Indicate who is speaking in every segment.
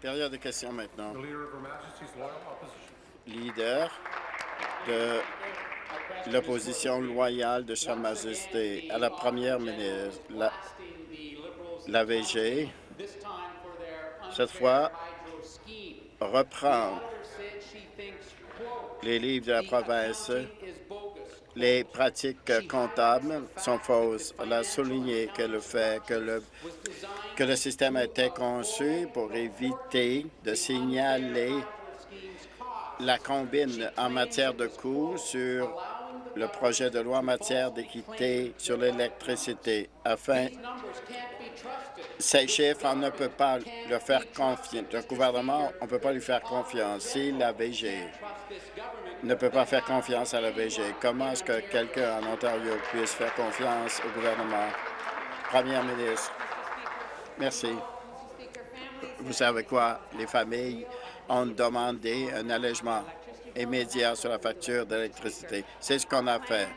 Speaker 1: Période de questions maintenant.
Speaker 2: Leader
Speaker 1: de l'opposition loyale de Sa Majesté à la première ministre, la, la VG, cette fois, reprend les livres de la province. Les pratiques comptables sont fausses. Elle a souligné que le fait que le, que le système a été conçu pour éviter de signaler la combine en matière de coûts sur le projet de loi en matière d'équité sur l'électricité afin ces chiffres, on ne peut pas leur faire confiance. Le gouvernement, on ne peut pas lui faire confiance. Si la VG ne peut pas faire confiance à la VG, comment est-ce que quelqu'un en Ontario puisse faire confiance au gouvernement? Première ministre, merci. Vous savez quoi? Les familles ont demandé un allègement immédiat sur la facture d'électricité. C'est ce qu'on a fait.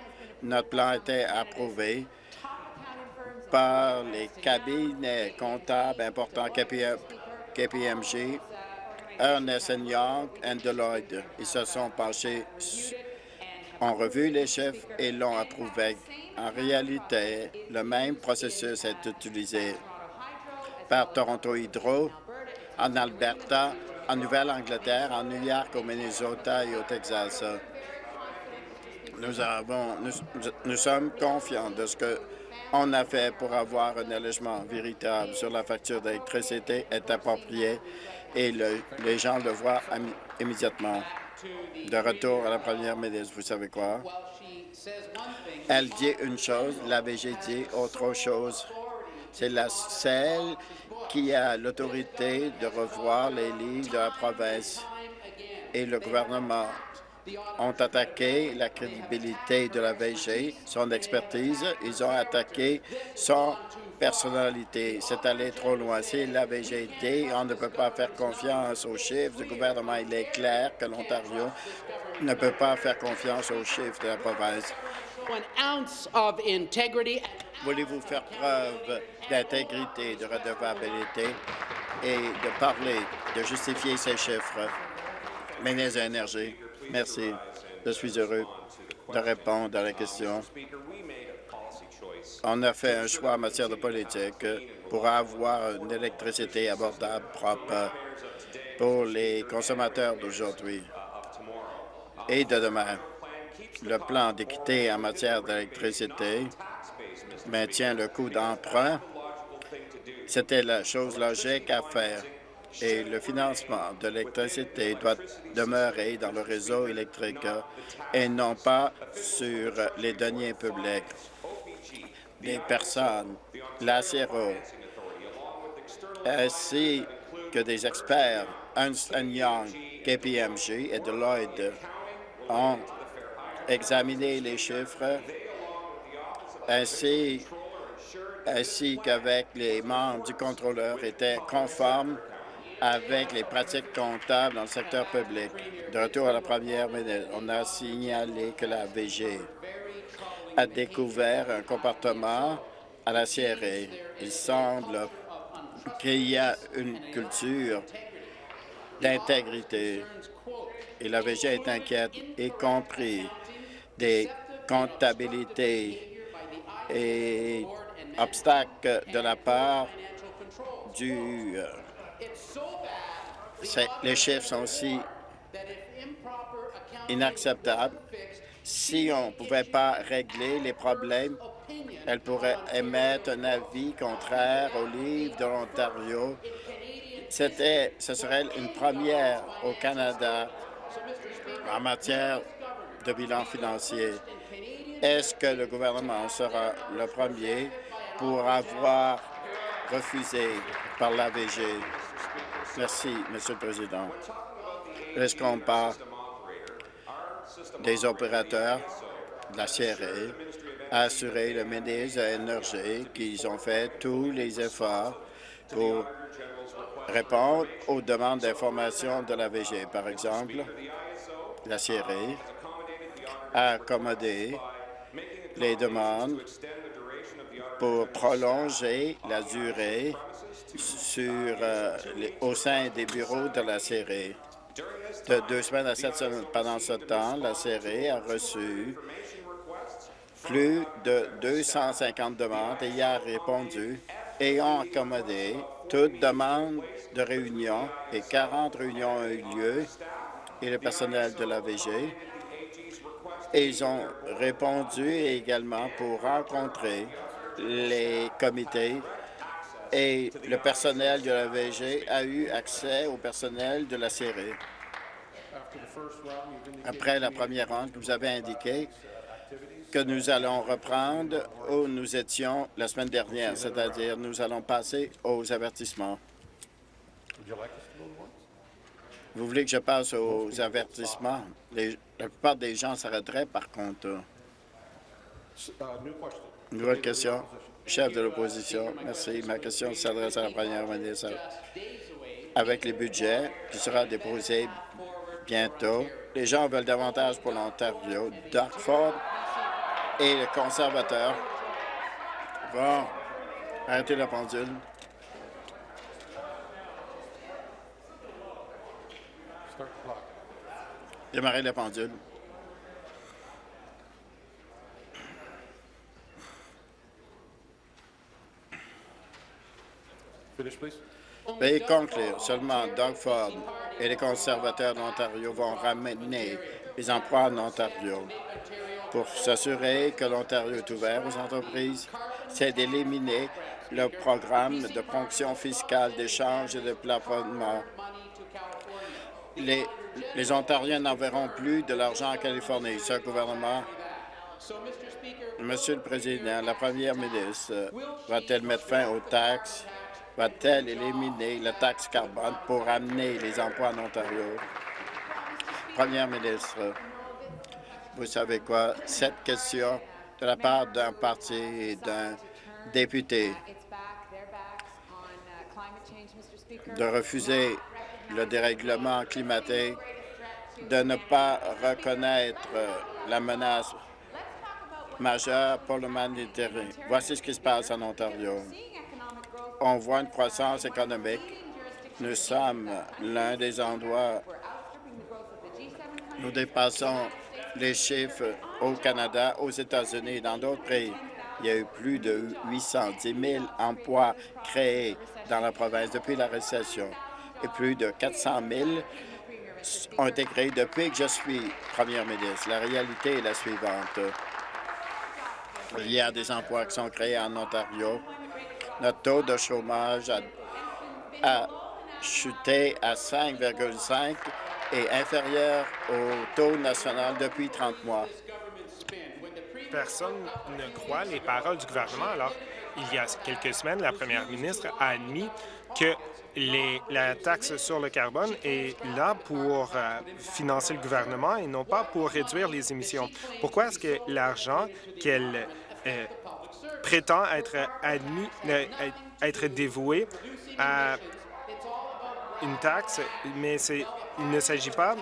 Speaker 1: Notre plan a été approuvé par les cabinets comptables importants KPMG, Ernest Young et Deloitte. Ils se sont penchés, ont revu les chiffres et l'ont approuvé. En réalité, le même processus est utilisé par Toronto Hydro, en Alberta, en Nouvelle-Angleterre, en New York, au Minnesota et au Texas. Nous, sommes confiants de ce que on a fait pour avoir un allègement véritable sur la facture d'électricité est approprié et les gens le voient immédiatement. De retour à la première ministre, vous savez quoi? Elle dit une chose, la VG dit autre chose. C'est la celle qui a l'autorité de revoir les lignes de la province et le gouvernement ont attaqué la crédibilité de la VG, son expertise. Ils ont attaqué son personnalité. C'est allé trop loin. Si la VGT, on ne peut pas faire confiance aux chiffres du gouvernement. Il est clair que l'Ontario ne peut pas faire confiance aux chiffres de la province. Voulez-vous faire preuve d'intégrité, de redevabilité et de parler, de justifier ces chiffres? Ministre de l'Énergie. Merci. Je suis heureux de répondre à la question. On a fait un choix en matière de politique pour avoir une électricité abordable, propre pour les consommateurs d'aujourd'hui et de demain. Le plan d'équité en matière d'électricité maintient le coût d'emprunt. C'était la chose logique à faire et le financement de l'électricité doit demeurer dans le réseau électrique et non pas sur les deniers publics. Les personnes, la CRO, ainsi que des experts, Ernst Young, KPMG et Deloitte, ont examiné les chiffres ainsi, ainsi qu'avec les membres du contrôleur étaient conformes avec les pratiques comptables dans le secteur public. De retour à la première minute, on a signalé que la VG a découvert un comportement à la CRA. Il semble qu'il y a une culture d'intégrité et la VG est inquiète, y compris des comptabilités et obstacles de la part du euh, les chiffres sont aussi inacceptables. Si on ne pouvait pas régler les problèmes, elle pourrait émettre un avis contraire au livre de l'Ontario. Ce serait une première au Canada en matière de bilan financier. Est-ce que le gouvernement sera le premier pour avoir refusé par l'AVG Merci, Monsieur le Président. Est-ce qu'on parle des opérateurs la CRA à assurer le ministre de l'Énergie qu'ils ont fait tous les efforts pour répondre aux demandes d'information de la VG. Par exemple, la CRA a accommodé les demandes pour prolonger la durée euh, au sein des bureaux de la série. De deux semaines à sept semaines. Pendant ce temps, la série a reçu plus de 250 demandes et y a répondu et ont accommodé toute demande de réunion et 40 réunions ont eu lieu et le personnel de la VG. Et ils ont répondu également pour rencontrer les comités et le personnel de la VG a eu accès au personnel de la série. Après la première ronde, vous avez indiqué que nous allons reprendre où nous étions la semaine dernière, c'est-à-dire nous allons passer aux avertissements. Vous voulez que je passe aux avertissements? La plupart des gens s'arrêteraient, par contre.
Speaker 2: Uh, question.
Speaker 1: Nouvelle question. Chef de l'opposition, merci. Ma question s'adresse à la première ministre. Avec les budgets qui sera déposé bientôt, les gens veulent davantage pour l'Ontario. Dartford et les conservateurs vont arrêter la pendule. Démarrer la pendule. Veuillez conclure. Seulement Doug Ford et les conservateurs d'Ontario vont ramener les emplois en Ontario. Pour s'assurer que l'Ontario est ouvert aux entreprises, c'est d'éliminer le programme de ponction fiscale, d'échange et de plafonnement. Les, Ontariens n'enverront plus de l'argent en Californie. Ce gouvernement Monsieur le Président, la première ministre va-t-elle mettre fin aux taxes? Va-t-elle éliminer la taxe carbone pour amener les emplois en Ontario? Première ministre, vous savez quoi? Cette question de la part d'un parti et d'un député de refuser le dérèglement climatique, de ne pas reconnaître la menace majeure pour l'humanité. Voici ce qui se passe en Ontario. On voit une croissance économique. Nous sommes l'un des endroits
Speaker 3: we're outstripping the growth of the G7 countries.
Speaker 1: Nous dépassons les chiffres au Canada, aux États-Unis et dans d'autres pays. Il y a eu plus de 810 000 emplois créés dans la province depuis la récession et plus de 400 000 ont été créés depuis que je suis première ministre. La réalité est la suivante. Il y a des emplois qui sont créés en Ontario. Notre taux de chômage a, a chuté à 5,5 et inférieur au taux national depuis 30 mois.
Speaker 4: Personne ne croit les paroles du gouvernement. Alors, il y a quelques semaines, la première ministre a admis que la taxe sur le carbone est là pour euh, financer le gouvernement et non pas pour réduire les émissions. Pourquoi est-ce que l'argent qu'elle euh, prétend être admis, euh, être dévoué à une taxe, mais il ne s'agit pas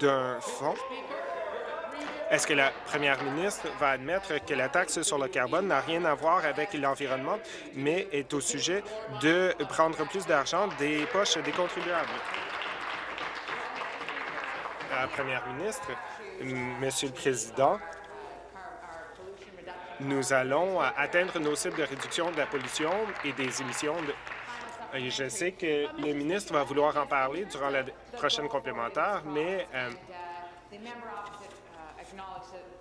Speaker 4: d'un fonds est-ce que la première ministre va admettre que la taxe sur le carbone n'a rien à voir avec l'environnement, mais est au sujet de prendre plus d'argent des poches des contribuables? Première ministre, Monsieur le Président, nous allons atteindre nos cibles de réduction de la pollution et des émissions de... Je sais que le ministre va vouloir en parler durant la prochaine complémentaire, mais euh,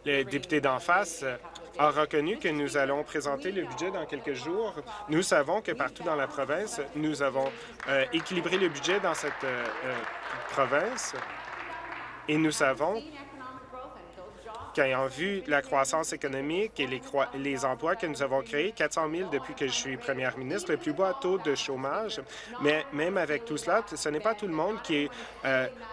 Speaker 4: le député d'en face euh, a reconnu que nous allons présenter le budget dans quelques jours. Nous savons que partout dans la province, nous avons euh, équilibré le budget dans cette euh, province et nous savons qu'ayant vu la croissance économique et les, les emplois que nous avons créés, 400 000 depuis que je suis première ministre, le plus bas taux de chômage, mais même avec tout cela, ce n'est pas tout le monde qui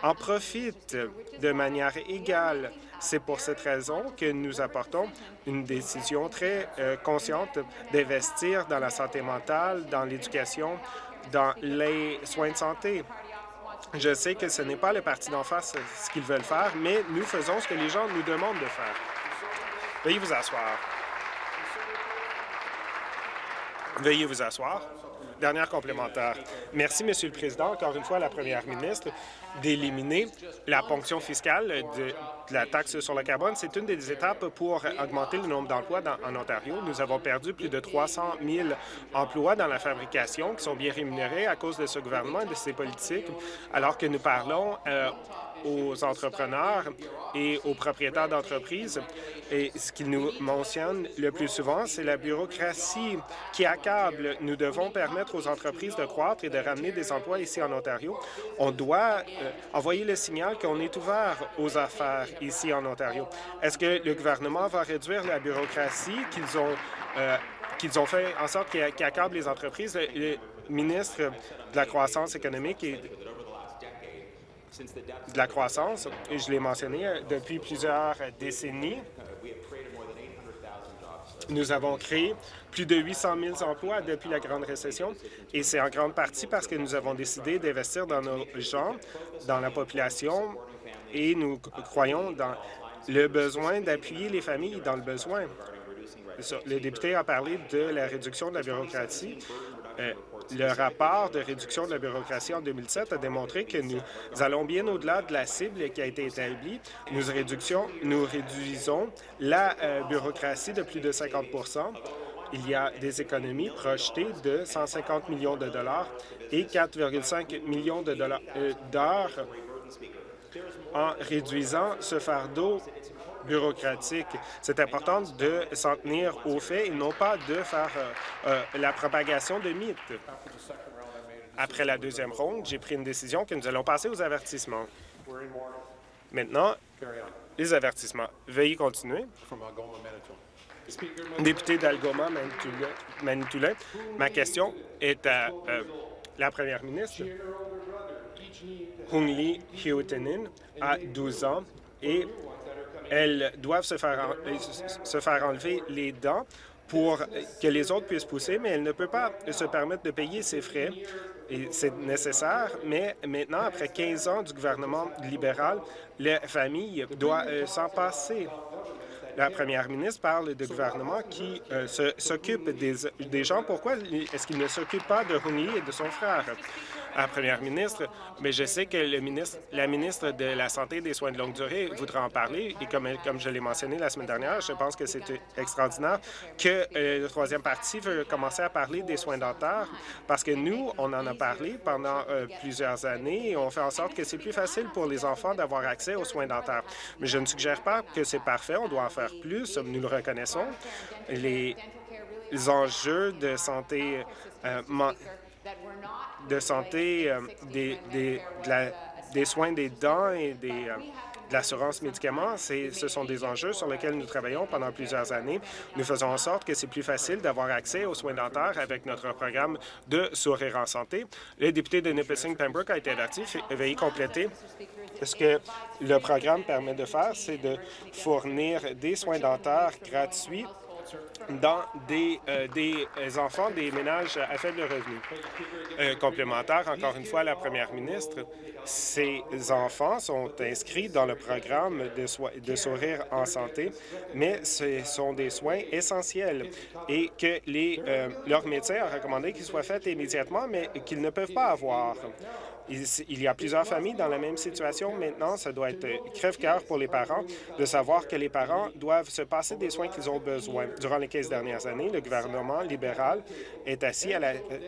Speaker 4: en profite de manière égale. C'est pour cette raison que nous apportons une décision très euh, consciente d'investir dans la santé mentale, dans l'éducation, dans les soins de santé. Je sais que ce n'est pas le parti d'en face ce qu'ils veulent faire, mais nous faisons ce que les gens nous demandent de faire. Veuillez vous asseoir. Veuillez vous asseoir. Dernière complémentaire. Merci, Monsieur le Président, encore une fois la Première ministre d'éliminer la ponction fiscale de, la taxe sur le carbone. C'est une des étapes pour augmenter le nombre d'emplois en Ontario. Nous avons perdu plus de 300 000 emplois dans la fabrication qui sont bien rémunérés à cause de ce gouvernement et de ses politiques, alors que nous parlons euh, aux entrepreneurs et aux propriétaires d'entreprises. Et ce qu'ils nous mentionnent le plus souvent, c'est la bureaucratie qui accable. Nous devons permettre aux entreprises de croître et de ramener des emplois ici en Ontario. On doit euh, envoyer le signal qu'on est ouvert aux affaires ici en Ontario. Est-ce que le gouvernement va réduire la bureaucratie qu'ils ont euh, ont fait en sorte qu'ils accablent les entreprises? Le, le ministre de la Croissance économique et de la croissance, et je l'ai mentionné, depuis plusieurs décennies, nous avons créé plus de 800 000 emplois depuis la Grande Récession, et c'est en grande partie parce que nous avons décidé d'investir dans nos gens, dans la population, et nous croyons dans le besoin d'appuyer les familles dans le besoin. Le député a parlé de la réduction de la bureaucratie. Euh, le rapport de réduction de la bureaucratie en 2007 a démontré que nous allons bien au-delà de la cible qui a été établie. Nous, nous réduisons la euh, bureaucratie de plus de 50% Il y a des économies projetées de 150 millions de dollars et 4,5 millions de dollars euh, d'heures en réduisant ce fardeau bureaucratique. C'est important de s'en tenir aux faits et non pas de faire euh, euh, la propagation de mythes. Après la deuxième ronde, j'ai pris une décision que nous allons passer aux avertissements. Maintenant, les avertissements. Veuillez continuer. Député d'Algoma, Manitoulin, ma question est à euh, la première ministre. Hung Lee Hyotenin a 12 ans et elles doivent se faire, se faire enlever les dents pour que les autres puissent pousser, mais elle ne peut pas se permettre de payer ses frais. C'est nécessaire, mais maintenant, après 15 ans du gouvernement libéral, la famille doit euh, s'en passer. La première ministre parle de gouvernement qui euh, s'occupe des, gens. Pourquoi est-ce qu'il ne s'occupe pas de Lee et de son frère? La première ministre, mais je sais que le ministre, la ministre de la Santé et des soins de longue durée voudra en parler. Et comme, comme je l'ai mentionné la semaine dernière, je pense que c'est extraordinaire que euh, le troisième parti veut commencer à parler des soins dentaires parce que nous, on en a parlé pendant euh, plusieurs années et on fait en sorte que c'est plus facile pour les enfants d'avoir accès aux soins dentaires. Mais je ne suggère pas que c'est parfait, on doit en faire plus, nous le reconnaissons. Les enjeux de santé euh, de santé, euh, des, des, de la- des soins des dents et des, euh, de l'assurance médicaments, ce sont des enjeux sur lesquels nous travaillons pendant plusieurs années. Nous faisons en sorte que c'est plus facile d'avoir accès aux soins dentaires avec notre programme de Sourire en santé. Le député de Nipissing Pembroke a été averti. Veuillez compléter. Ce que le programme permet de faire, c'est de fournir des soins dentaires gratuits dans des, euh, des enfants des ménages à faible revenu. Euh, complémentaire, encore une fois, à la première ministre, ces enfants sont inscrits dans le programme de, soi- de sourire en santé, mais ce sont des soins essentiels et que les, euh, leur médecin a recommandé qu'ils soient faits immédiatement, mais qu'ils ne peuvent pas avoir. Il, y a plusieurs familles dans la même situation. Maintenant, ça doit être crève-cœur pour les parents de savoir que les parents doivent se passer des soins qu'ils ont besoin. Durant les 15 dernières années, le gouvernement libéral est assis à la euh,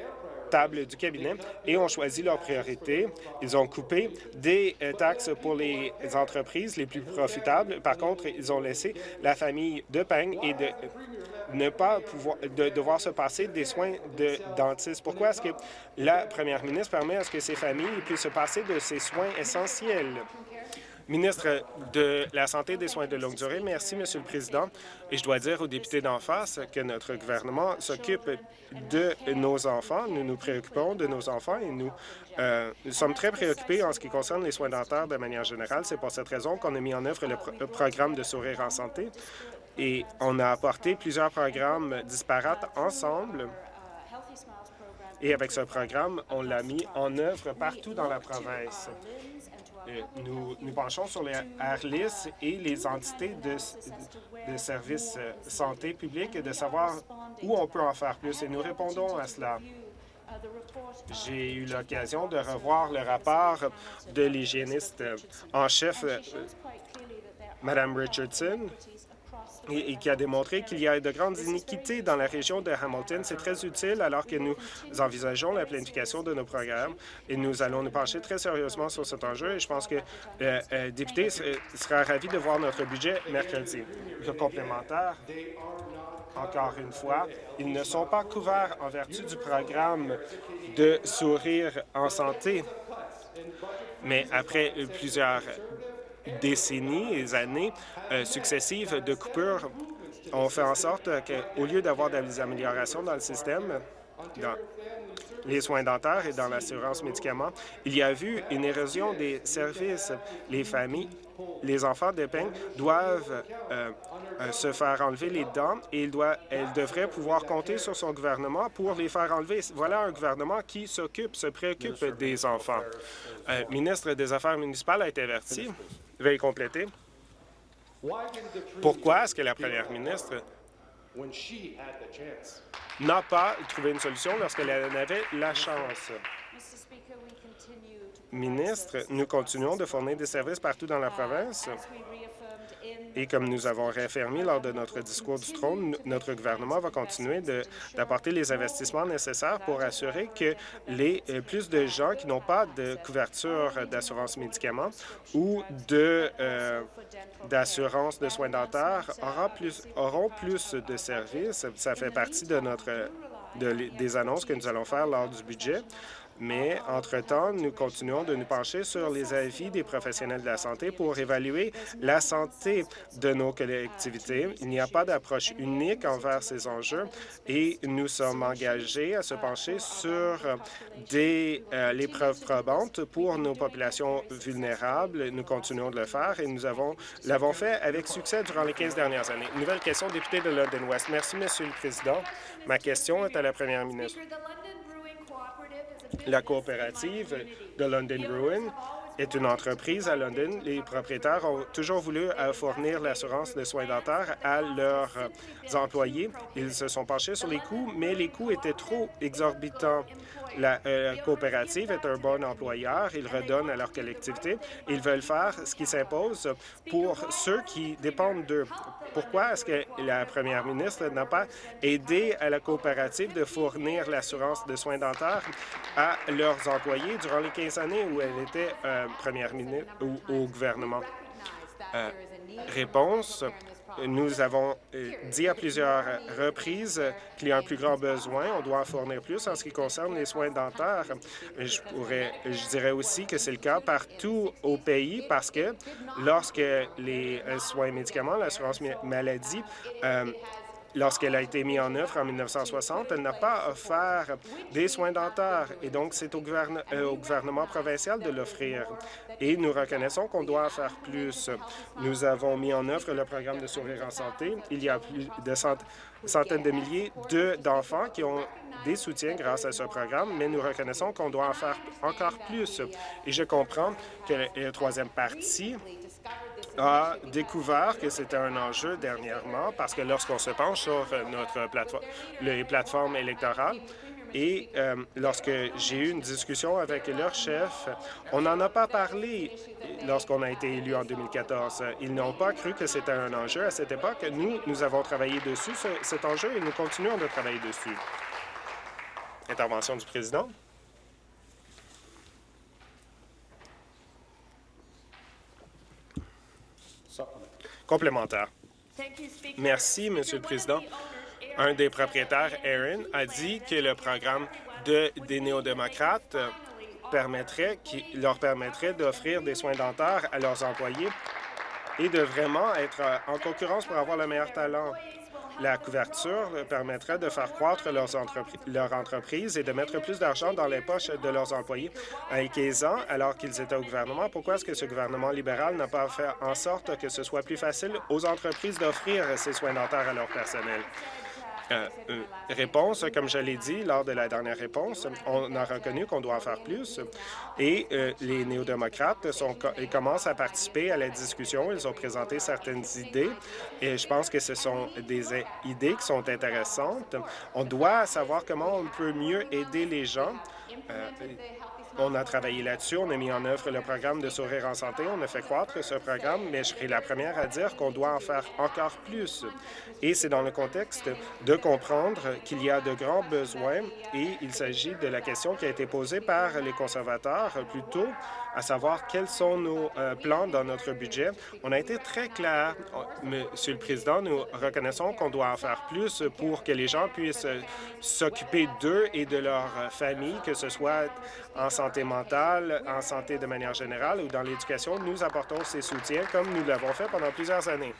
Speaker 4: table du cabinet et ont choisi leurs priorités. Ils ont coupé des euh, taxes pour les entreprises les plus profitables. Par contre, ils ont laissé la famille de peigne et de ne pas pouvoir de devoir se passer des soins de dentiste. Pourquoi est-ce que la première ministre permet à ce que ces familles puissent se passer de ces soins essentiels? Ministre de la Santé et des soins de longue durée, merci, Monsieur le Président. Et je dois dire aux députés d'en face que notre gouvernement s'occupe de nos enfants. Nous nous préoccupons de nos enfants et nous, euh, sommes très préoccupés en ce qui concerne les soins dentaires de manière générale. C'est pour cette raison qu'on a mis en œuvre le, le programme de Sourire en santé et on a apporté plusieurs programmes disparates ensemble Et avec ce programme, on l'a mis en œuvre partout dans la province. Euh, Nous penchons sur les ARLIS et les entités de, de services euh, santé publique et de savoir où on peut en faire plus. Et nous répondons à cela. J'ai eu l'occasion de revoir le rapport de l'hygiéniste en chef, euh, Mme Richardson, et, qui a démontré qu'il y a de grandes iniquités dans la région de Hamilton. C'est très utile alors que nous envisageons la planification de nos programmes et nous allons nous pencher très sérieusement sur cet enjeu et je pense que le euh, député se- sera ravi de voir notre budget mercredi. Le complémentaire, encore une fois, ils ne sont pas couverts en vertu du programme de sourire en santé. Mais après euh, plusieurs décennies et années euh, successives de coupures, on fait en sorte qu'au lieu d'avoir des améliorations dans le système, dans les soins dentaires et dans l'assurance médicaments, il y a eu une érosion des services. Les familles, les enfants de peine doivent euh, euh, se faire enlever les dents et il doit, elle devrait pouvoir compter sur son gouvernement pour les faire enlever. Voilà un gouvernement qui s'occupe, se préoccupe des enfants. Euh, ministre des Affaires municipales a été averti. Veuillez compléter. Pourquoi est-ce que la première ministre n'a pas trouvé une solution lorsqu'elle en avait la chance? Ministre, nous continuons de fournir des services partout dans la province. Et comme nous avons réaffirmé lors de notre discours du trône, notre gouvernement va continuer de- d'apporter les investissements nécessaires pour assurer que les euh, plus de gens qui n'ont pas de couverture d'assurance médicaments ou de euh, d'assurance de soins dentaires aura plus, auront plus de services. Ça fait partie de notre de des annonces que nous allons faire lors du budget. Mais, entre-temps, nous continuons de nous pencher sur les avis des professionnels de la santé pour évaluer la santé de nos collectivités. Il n'y a pas d'approche unique envers ces enjeux et nous sommes engagés à se pencher sur des, euh, les preuves probantes pour nos populations vulnérables. Nous continuons de le faire et nous avons l'avons fait avec succès durant les 15 dernières années. Nouvelle question, député de London West. Merci, Monsieur le Président. Ma question est à la première ministre. La coopérative de London Brewing est une entreprise à London. Les propriétaires ont toujours voulu euh, fournir l'assurance de soins dentaires à leurs euh, employés. Ils se sont penchés sur les coûts, mais les coûts étaient trop exorbitants. La euh, coopérative est un bon employeur. Ils redonnent à leur collectivité. Ils veulent faire ce qui s'impose pour ceux qui dépendent d'eux. Pourquoi est-ce que la première ministre n'a pas aidé à la coopérative de fournir l'assurance de soins dentaires à leurs employés durant les 15 années où elle était euh, première ministre ou au gouvernement? Euh, réponse. Nous avons euh, dit à plusieurs reprises qu'il y a un plus grand besoin. On doit en fournir plus en ce qui concerne les soins dentaires. Je, dirais aussi que c'est le cas partout au pays parce que lorsque les euh, soins médicaments, l'assurance maladie, euh, Lorsqu'elle a été mise en œuvre en 1960, elle n'a pas offert des soins dentaires et donc c'est euh, au gouvernement provincial de l'offrir. Et nous reconnaissons qu'on doit faire plus. Nous avons mis en œuvre le programme de sourire en santé. Il y a plus de cent- centaines de milliers de- d'enfants qui ont des soutiens grâce à ce programme, mais nous reconnaissons qu'on doit en faire encore plus. Et je comprends que la troisième partie a découvert que c'était un enjeu dernièrement parce que lorsqu'on se penche sur notre plateforme, les plateformes électorales, et euh, lorsque j'ai eu une discussion avec leur chef, on n'en a pas parlé lorsqu'on a été élu en 2014. Ils n'ont pas cru que c'était un enjeu à cette époque. Nous, nous avons travaillé dessus, ce- cet enjeu, et nous continuons de travailler dessus. Intervention du président. Merci, Monsieur le Président. Un des propriétaires, Aaron, a dit que le programme de, des néo-démocrates euh, permettrait, leur permettrait d'offrir des soins dentaires à leurs employés et de vraiment être euh, en concurrence pour avoir le meilleur talent. La couverture permettrait de faire croître leurs entrepri- leur entreprise et de mettre plus d'argent dans les poches de leurs employés. À 15 ans, alors qu'ils étaient au gouvernement, pourquoi est-ce que ce gouvernement libéral n'a pas fait en sorte que ce soit plus facile aux entreprises d'offrir ces soins dentaires à leur personnel? Euh, euh, réponse. Comme je l'ai dit lors de la dernière réponse, on a reconnu qu'on doit en faire plus et euh, les néo-démocrates commencent à participer à la discussion. Ils ont présenté certaines idées et je pense que ce sont des idées qui sont intéressantes. On doit savoir comment on peut mieux aider les gens. On a travaillé là-dessus, on a mis en œuvre le programme de Sourire en santé, on a fait croître ce programme, mais je serai la première à dire qu'on doit en faire encore plus. Et c'est dans le contexte de comprendre qu'il y a de grands besoins et il s'agit de la question qui a été posée par les conservateurs plus tôt, à savoir quels sont nos euh, plans dans notre budget. On a été très clair, Monsieur le Président, nous reconnaissons qu'on doit en faire plus pour que les gens puissent s'occuper d'eux et de leur famille, que ce soit en santé mentale, en santé de manière générale ou dans l'éducation. Nous apportons ces soutiens comme nous l'avons fait pendant plusieurs années.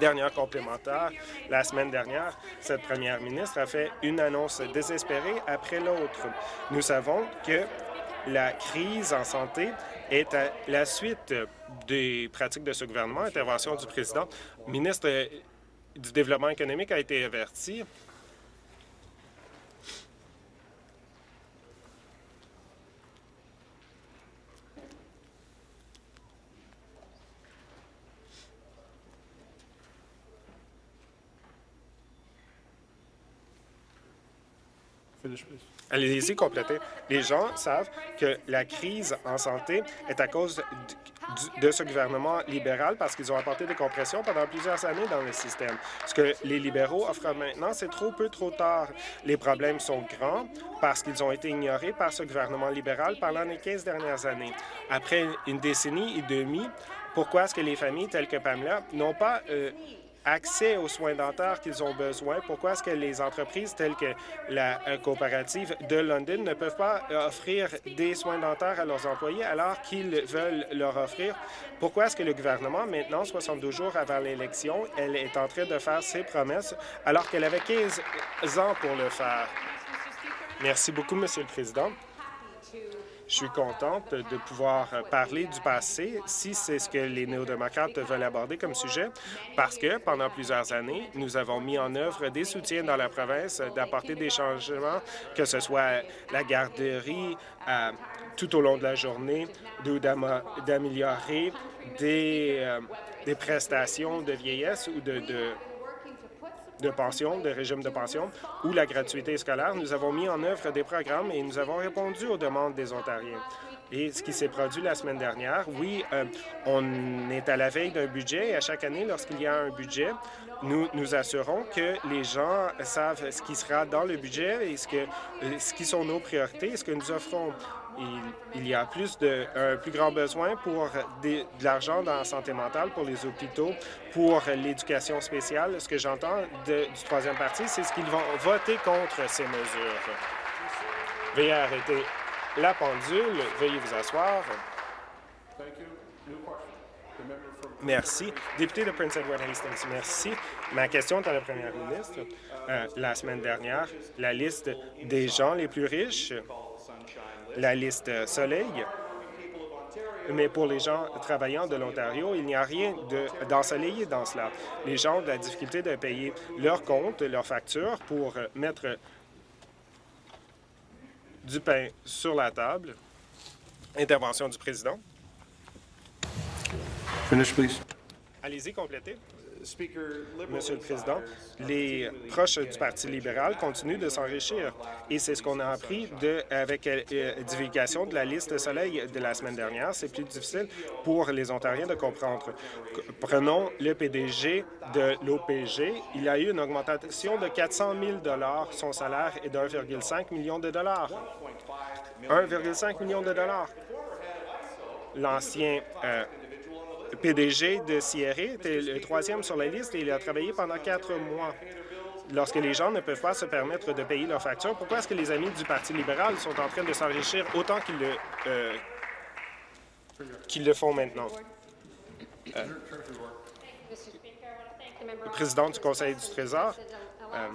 Speaker 4: Dernière complémentaire, la semaine dernière, cette première ministre a fait une annonce désespérée après l'autre. Nous savons que la crise en santé est à la suite des pratiques de ce gouvernement, intervention du président. Le ministre du Développement économique a été averti Allez-y, complétez. Les gens savent que la crise en santé est à cause de ce gouvernement libéral parce qu'ils ont apporté des compressions pendant plusieurs années dans le système. Ce que les libéraux offrent maintenant, c'est trop peu, trop tard. Les problèmes sont grands parce qu'ils ont été ignorés par ce gouvernement libéral pendant les 15 dernières années. Après une décennie et demie, pourquoi est-ce que les familles telles que Pamela n'ont pas euh, accès aux soins dentaires qu'ils ont besoin. Pourquoi est-ce que les entreprises telles que la euh, coopérative de London ne peuvent pas offrir des soins dentaires à leurs employés alors qu'ils veulent leur offrir? Pourquoi est-ce que le gouvernement, maintenant, 72 jours avant l'élection, elle est en train de faire ses promesses alors qu'elle avait 15 ans pour le faire? Merci beaucoup, Monsieur le Président. Je suis contente de pouvoir parler du passé, si c'est ce que les néo-démocrates veulent aborder comme sujet, parce que pendant plusieurs années, nous avons mis en œuvre des soutiens dans la province d'apporter des changements, que ce soit la garderie euh, tout au long de la journée, d'améliorer des, euh, des prestations de vieillesse ou de, de de pension, de régime de pension ou la gratuité scolaire, nous avons mis en œuvre des programmes et nous avons répondu aux demandes des Ontariens. Et ce qui s'est produit la semaine dernière, oui, euh, on est à la veille d'un budget et à chaque année, lorsqu'il y a un budget, nous nous assurons que les gens savent ce qui sera dans le budget et ce, que, euh, ce qui sont nos priorités, ce que nous offrons il, y a plus de, un plus grand besoin pour de l'argent dans la santé mentale, pour les hôpitaux, pour l'éducation spéciale. Ce que j'entends du troisième parti, c'est ce qu'ils vont voter contre ces mesures. Veuillez arrêter la pendule. Veuillez vous asseoir. Merci. Député de Prince Edward Hastings, merci. Ma question est à la première ministre. Euh, la semaine dernière, la liste des gens les plus riches la liste Soleil. Mais pour les gens travaillant de l'Ontario, il n'y a rien d'ensoleillé dans cela. Les gens ont de la difficulté de payer leurs comptes, leurs factures pour mettre du pain sur la table. Intervention du président.
Speaker 2: Finish, please.
Speaker 4: Allez-y, complétez. Monsieur le Président, les proches du Parti libéral continuent de s'enrichir et c'est ce qu'on a appris de, avec la euh, divulgation de la liste Soleil de la semaine dernière. C'est plus difficile pour les Ontariens de comprendre. Prenons le PDG de l'OPG. Il a eu une augmentation de 400 000 Son salaire est de 1,5 million de dollars. 1,5 million de dollars. L'ancien euh, PDG de Sierra était le troisième sur la liste et il a travaillé pendant quatre mois. Lorsque les gens ne peuvent pas se permettre de payer leurs factures, pourquoi est-ce que les amis du Parti libéral sont en train de s'enrichir autant qu'ils le, euh, font maintenant? Euh, le président du Conseil du Trésor, euh,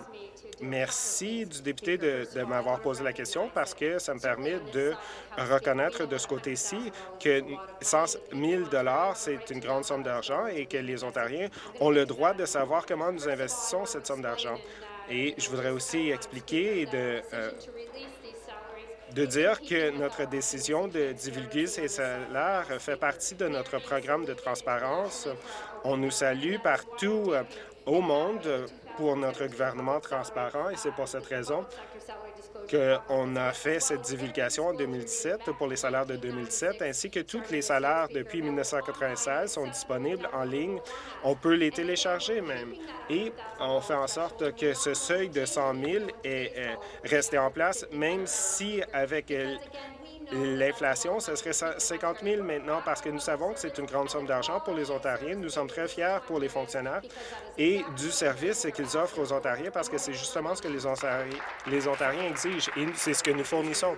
Speaker 4: Merci du député de, m'avoir posé la question parce que ça me permet de reconnaître de ce côté-ci que 100 000 c'est une grande somme d'argent et que les Ontariens ont le droit de savoir comment nous investissons cette somme d'argent. Et je voudrais aussi expliquer et de, euh, dire que notre décision de divulguer ces salaires fait partie de notre programme de transparence. On nous salue partout euh, au monde pour notre gouvernement transparent et c'est pour cette raison qu'on a fait cette divulgation en 2017 pour les salaires de 2017, ainsi que tous les salaires depuis 1996 sont disponibles en ligne. On peut les télécharger même. Et on fait en sorte que ce seuil de 100 000 est resté en place, même si avec L'inflation, ce serait 50 000 maintenant parce que nous savons que c'est une grande somme d'argent pour les Ontariens. Nous sommes très fiers pour les fonctionnaires et du service qu'ils offrent aux Ontariens parce que c'est justement ce que les Ontariens, exigent et c'est ce que nous fournissons.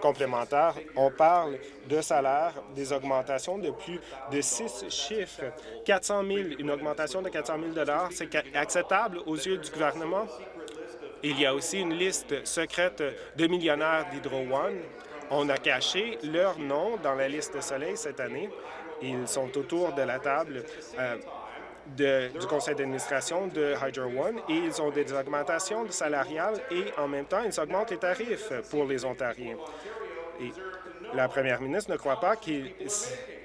Speaker 4: Complémentaire, on parle de salaire, des augmentations de plus de six chiffres. 400 000, une augmentation de 400 000 c'est acceptable aux yeux du gouvernement? Il y a aussi une liste secrète de millionnaires d'Hydro One on a caché leur nom dans la liste de Soleil cette année. Ils sont autour de la table euh, du conseil d'administration de Hydro One et ils ont des augmentations salariales et en même temps, ils augmentent les tarifs pour les Ontariens. Et la première ministre ne croit pas qu'ils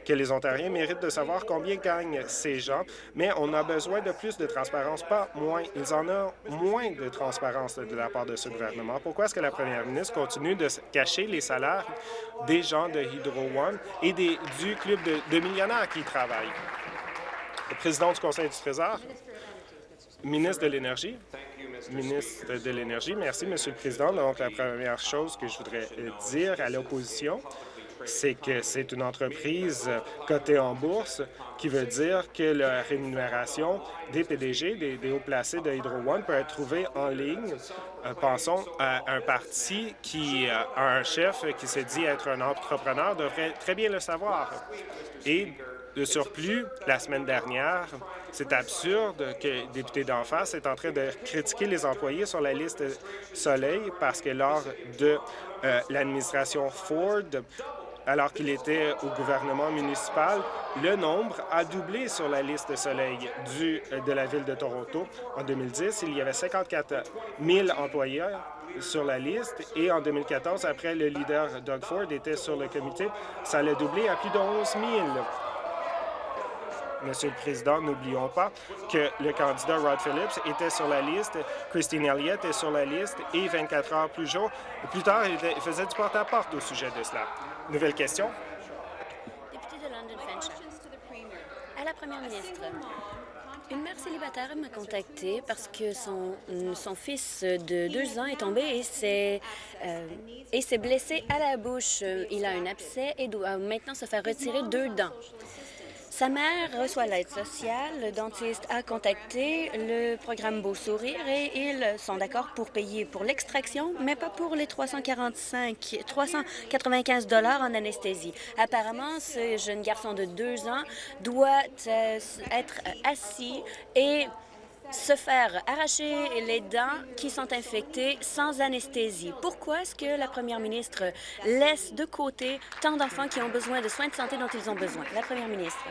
Speaker 4: que les Ontariens méritent de savoir combien gagnent ces gens, mais on a besoin de plus de transparence, pas moins. Ils en ont moins de transparence de la part de ce gouvernement. Pourquoi est-ce que la première ministre continue de cacher les salaires des gens de Hydro One et des, du club de, millionnaires qui travaillent? Le président du Conseil du Trésor, ministre de l'Énergie. Ministre de l'Énergie, merci, Monsieur le Président. Donc, la première chose que je voudrais dire à l'opposition, c'est que c'est une entreprise cotée en bourse qui veut dire que la rémunération des PDG, des, hauts placés de Hydro One peut être trouvée en ligne. Euh, pensons à un parti qui euh, a un chef qui se dit être un entrepreneur, devrait très bien le savoir. Et de surplus, la semaine dernière, c'est absurde que le député d'en face est en train de critiquer les employés sur la liste Soleil parce que lors de euh, l'administration Ford, alors qu'il était au gouvernement municipal, le nombre a doublé sur la liste Soleil du, euh, de la ville de Toronto. En 2010, il y avait 54 000 employés sur la liste et en 2014, après le leader Doug Ford était sur le comité, ça a doublé à plus de 11 000. Monsieur le Président, n'oublions pas que le candidat Rod Phillips était sur la liste, Christine Elliott est sur la liste et 24 heures plus, plus tard, il faisait du porte-à-porte au sujet de cela. Nouvelle question?
Speaker 5: De London À la première ministre. Une mère célibataire m'a contacté parce que son, son fils de deux ans est tombé et s'est euh, blessé à la bouche. Il a un abcès et doit maintenant se faire retirer deux dents. Sa mère reçoit l'aide sociale. Le dentiste a contacté le programme Beau Sourire et ils sont d'accord pour payer pour l'extraction, mais pas pour les 345, 395 dollars en anesthésie. Apparemment, ce jeune garçon de deux ans doit euh, être assis et se faire arracher les dents qui sont infectées sans anesthésie. Pourquoi est-ce que la première ministre laisse de côté tant d'enfants qui ont besoin de soins de santé dont ils ont besoin? La première ministre.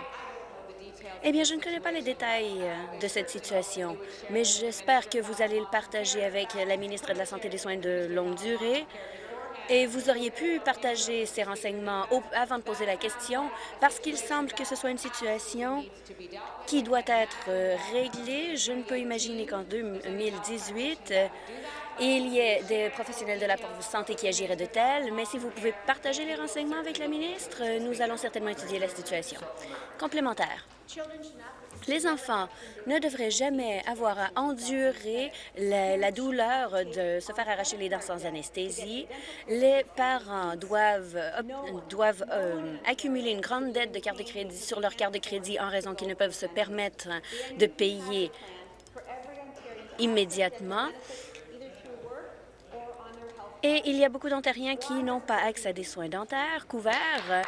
Speaker 5: Eh bien, je ne connais pas les détails de cette situation, mais j'espère que vous allez le partager avec la ministre de la Santé et des Soins de longue durée. Et vous auriez pu partager ces renseignements avant de poser la question, parce qu'il semble que ce soit une situation qui doit être euh, réglée. Je ne peux imaginer qu'en 2018, il y ait des professionnels de la santé qui agiraient de tel, mais si vous pouvez partager les renseignements avec la ministre, nous allons certainement étudier la situation. Complémentaire. Les enfants ne devraient jamais avoir à endurer la, douleur de se faire arracher les dents sans anesthésie. Les parents doivent, euh, accumuler une grande dette de carte de crédit sur leur carte de crédit en raison qu'ils ne peuvent se permettre de payer immédiatement. Et il y a beaucoup d'Ontariens qui n'ont pas accès à des soins dentaires couverts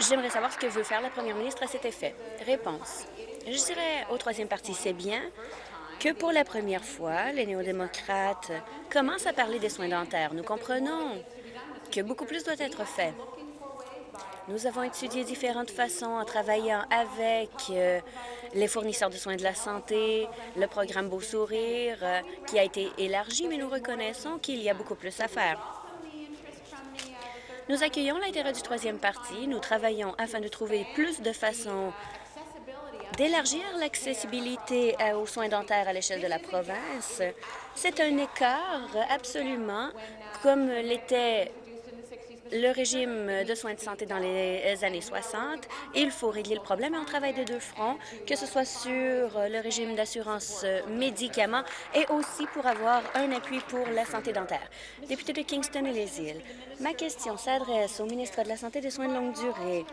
Speaker 5: J'aimerais savoir ce que veut faire la première ministre à cet effet. Réponse. Je dirais au troisième parti, c'est bien que pour la première fois, les néo-démocrates commencent à parler des soins dentaires. Nous comprenons que beaucoup plus doit être fait. Nous avons étudié différentes façons en travaillant avec euh, les fournisseurs de soins de la santé, le programme Beau Sourire, euh, qui a été élargi, mais nous reconnaissons qu'il y a beaucoup plus à faire. Nous accueillons l'intérêt du troisième parti. Nous travaillons afin de trouver plus de façons d'élargir l'accessibilité euh, aux soins dentaires à l'échelle de la province. C'est un écart absolument comme l'était le régime de soins de santé dans les années 60. Il faut régler le problème et on travaille de deux fronts, que ce soit sur le régime d'assurance médicaments et aussi pour avoir un appui pour la santé dentaire. Député de Kingston et les îles, ma question s'adresse au ministre de la Santé et des soins de longue durée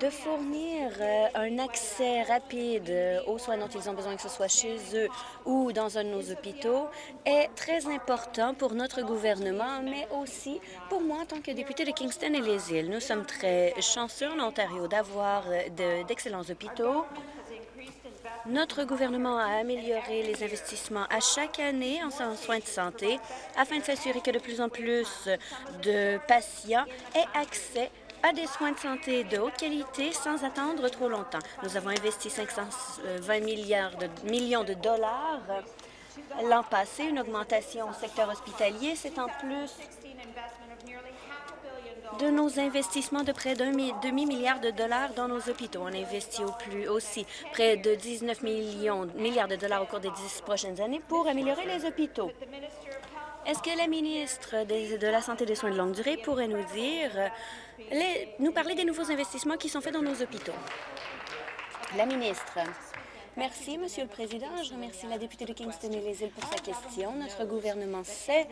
Speaker 5: de fournir euh, un accès rapide euh, aux soins dont ils ont besoin, que ce soit chez eux ou dans un de nos hôpitaux, est très important pour notre gouvernement, mais aussi pour moi en tant que député de Kingston et les îles. Nous sommes très chanceux en Ontario d'avoir euh, d'excellents hôpitaux. Notre gouvernement a amélioré les investissements à chaque année en soins de santé afin de s'assurer que de plus en plus de patients aient accès à des soins de santé de haute qualité sans attendre trop longtemps. Nous avons investi 520 milliards de, millions de dollars l'an passé, une augmentation au secteur hospitalier. C'est en plus de nos investissements de près d'un demi-milliard de dollars dans nos hôpitaux. On investit au plus aussi près de 19 millions, milliards de dollars au cours des dix prochaines années pour améliorer les hôpitaux. Est-ce que la ministre de la Santé et des soins de longue durée pourrait nous dire, nous parler des nouveaux investissements qui sont faits dans nos hôpitaux? La ministre. Merci, Monsieur le Président. Je remercie la députée de Kingston et les îles pour sa question. Notre gouvernement sait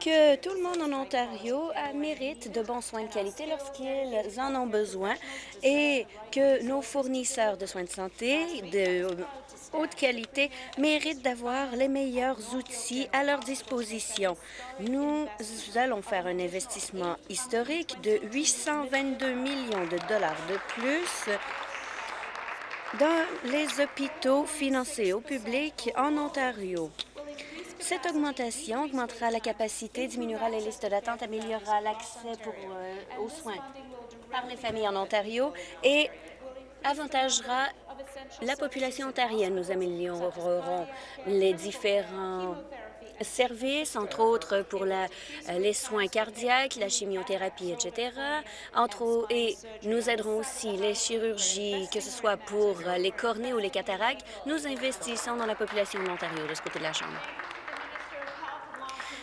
Speaker 5: que tout le monde en Ontario mérite de bons soins de qualité lorsqu'ils en ont besoin et que nos fournisseurs de soins de santé, de haute qualité méritent d'avoir les meilleurs outils à leur disposition. Nous allons faire un investissement historique de 822 millions de dollars de plus dans les hôpitaux financés au public en Ontario. Cette augmentation augmentera la capacité, diminuera les listes d'attente, améliorera l'accès euh, aux soins par les familles en Ontario et avantagera la population ontarienne. Nous améliorerons les différents services, entre autres pour les soins cardiaques, la chimiothérapie, etc. Entre, et nous aiderons aussi les chirurgies, que ce soit pour les cornées ou les cataractes. Nous investissons dans la population de l'Ontario de ce côté de la Chambre.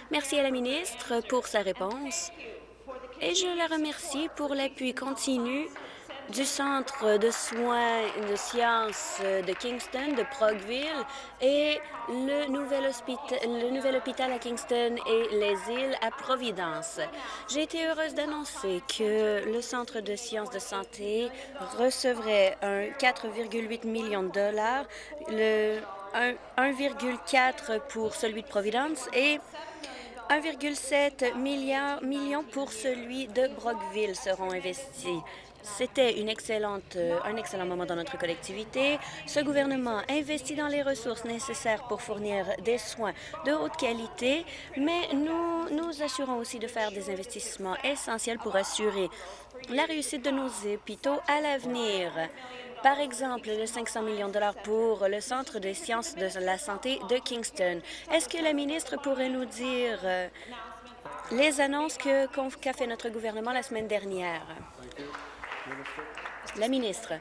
Speaker 5: Merci à la ministre pour sa réponse et je la remercie pour l'appui continu du Centre de soins de sciences de Kingston, de Progville et le nouvel, le nouvel hôpital à Kingston et les îles à Providence. J'ai été heureuse d'annoncer que le Centre de sciences de santé recevrait un 4,8 millions de dollars, le 1,4 pour celui de Providence et 1,7 millions pour celui de Brockville seront investis. C'était euh, un excellent moment dans notre collectivité. Ce gouvernement investit dans les ressources nécessaires pour fournir des soins de haute qualité, mais nous nous assurons aussi de faire des investissements essentiels pour assurer la réussite de nos hôpitaux à l'avenir. Par exemple, le 500 millions de dollars pour le Centre des sciences de la santé de Kingston. Est-ce que la ministre pourrait nous dire euh, les annonces qu'a fait notre gouvernement la semaine dernière? La ministre.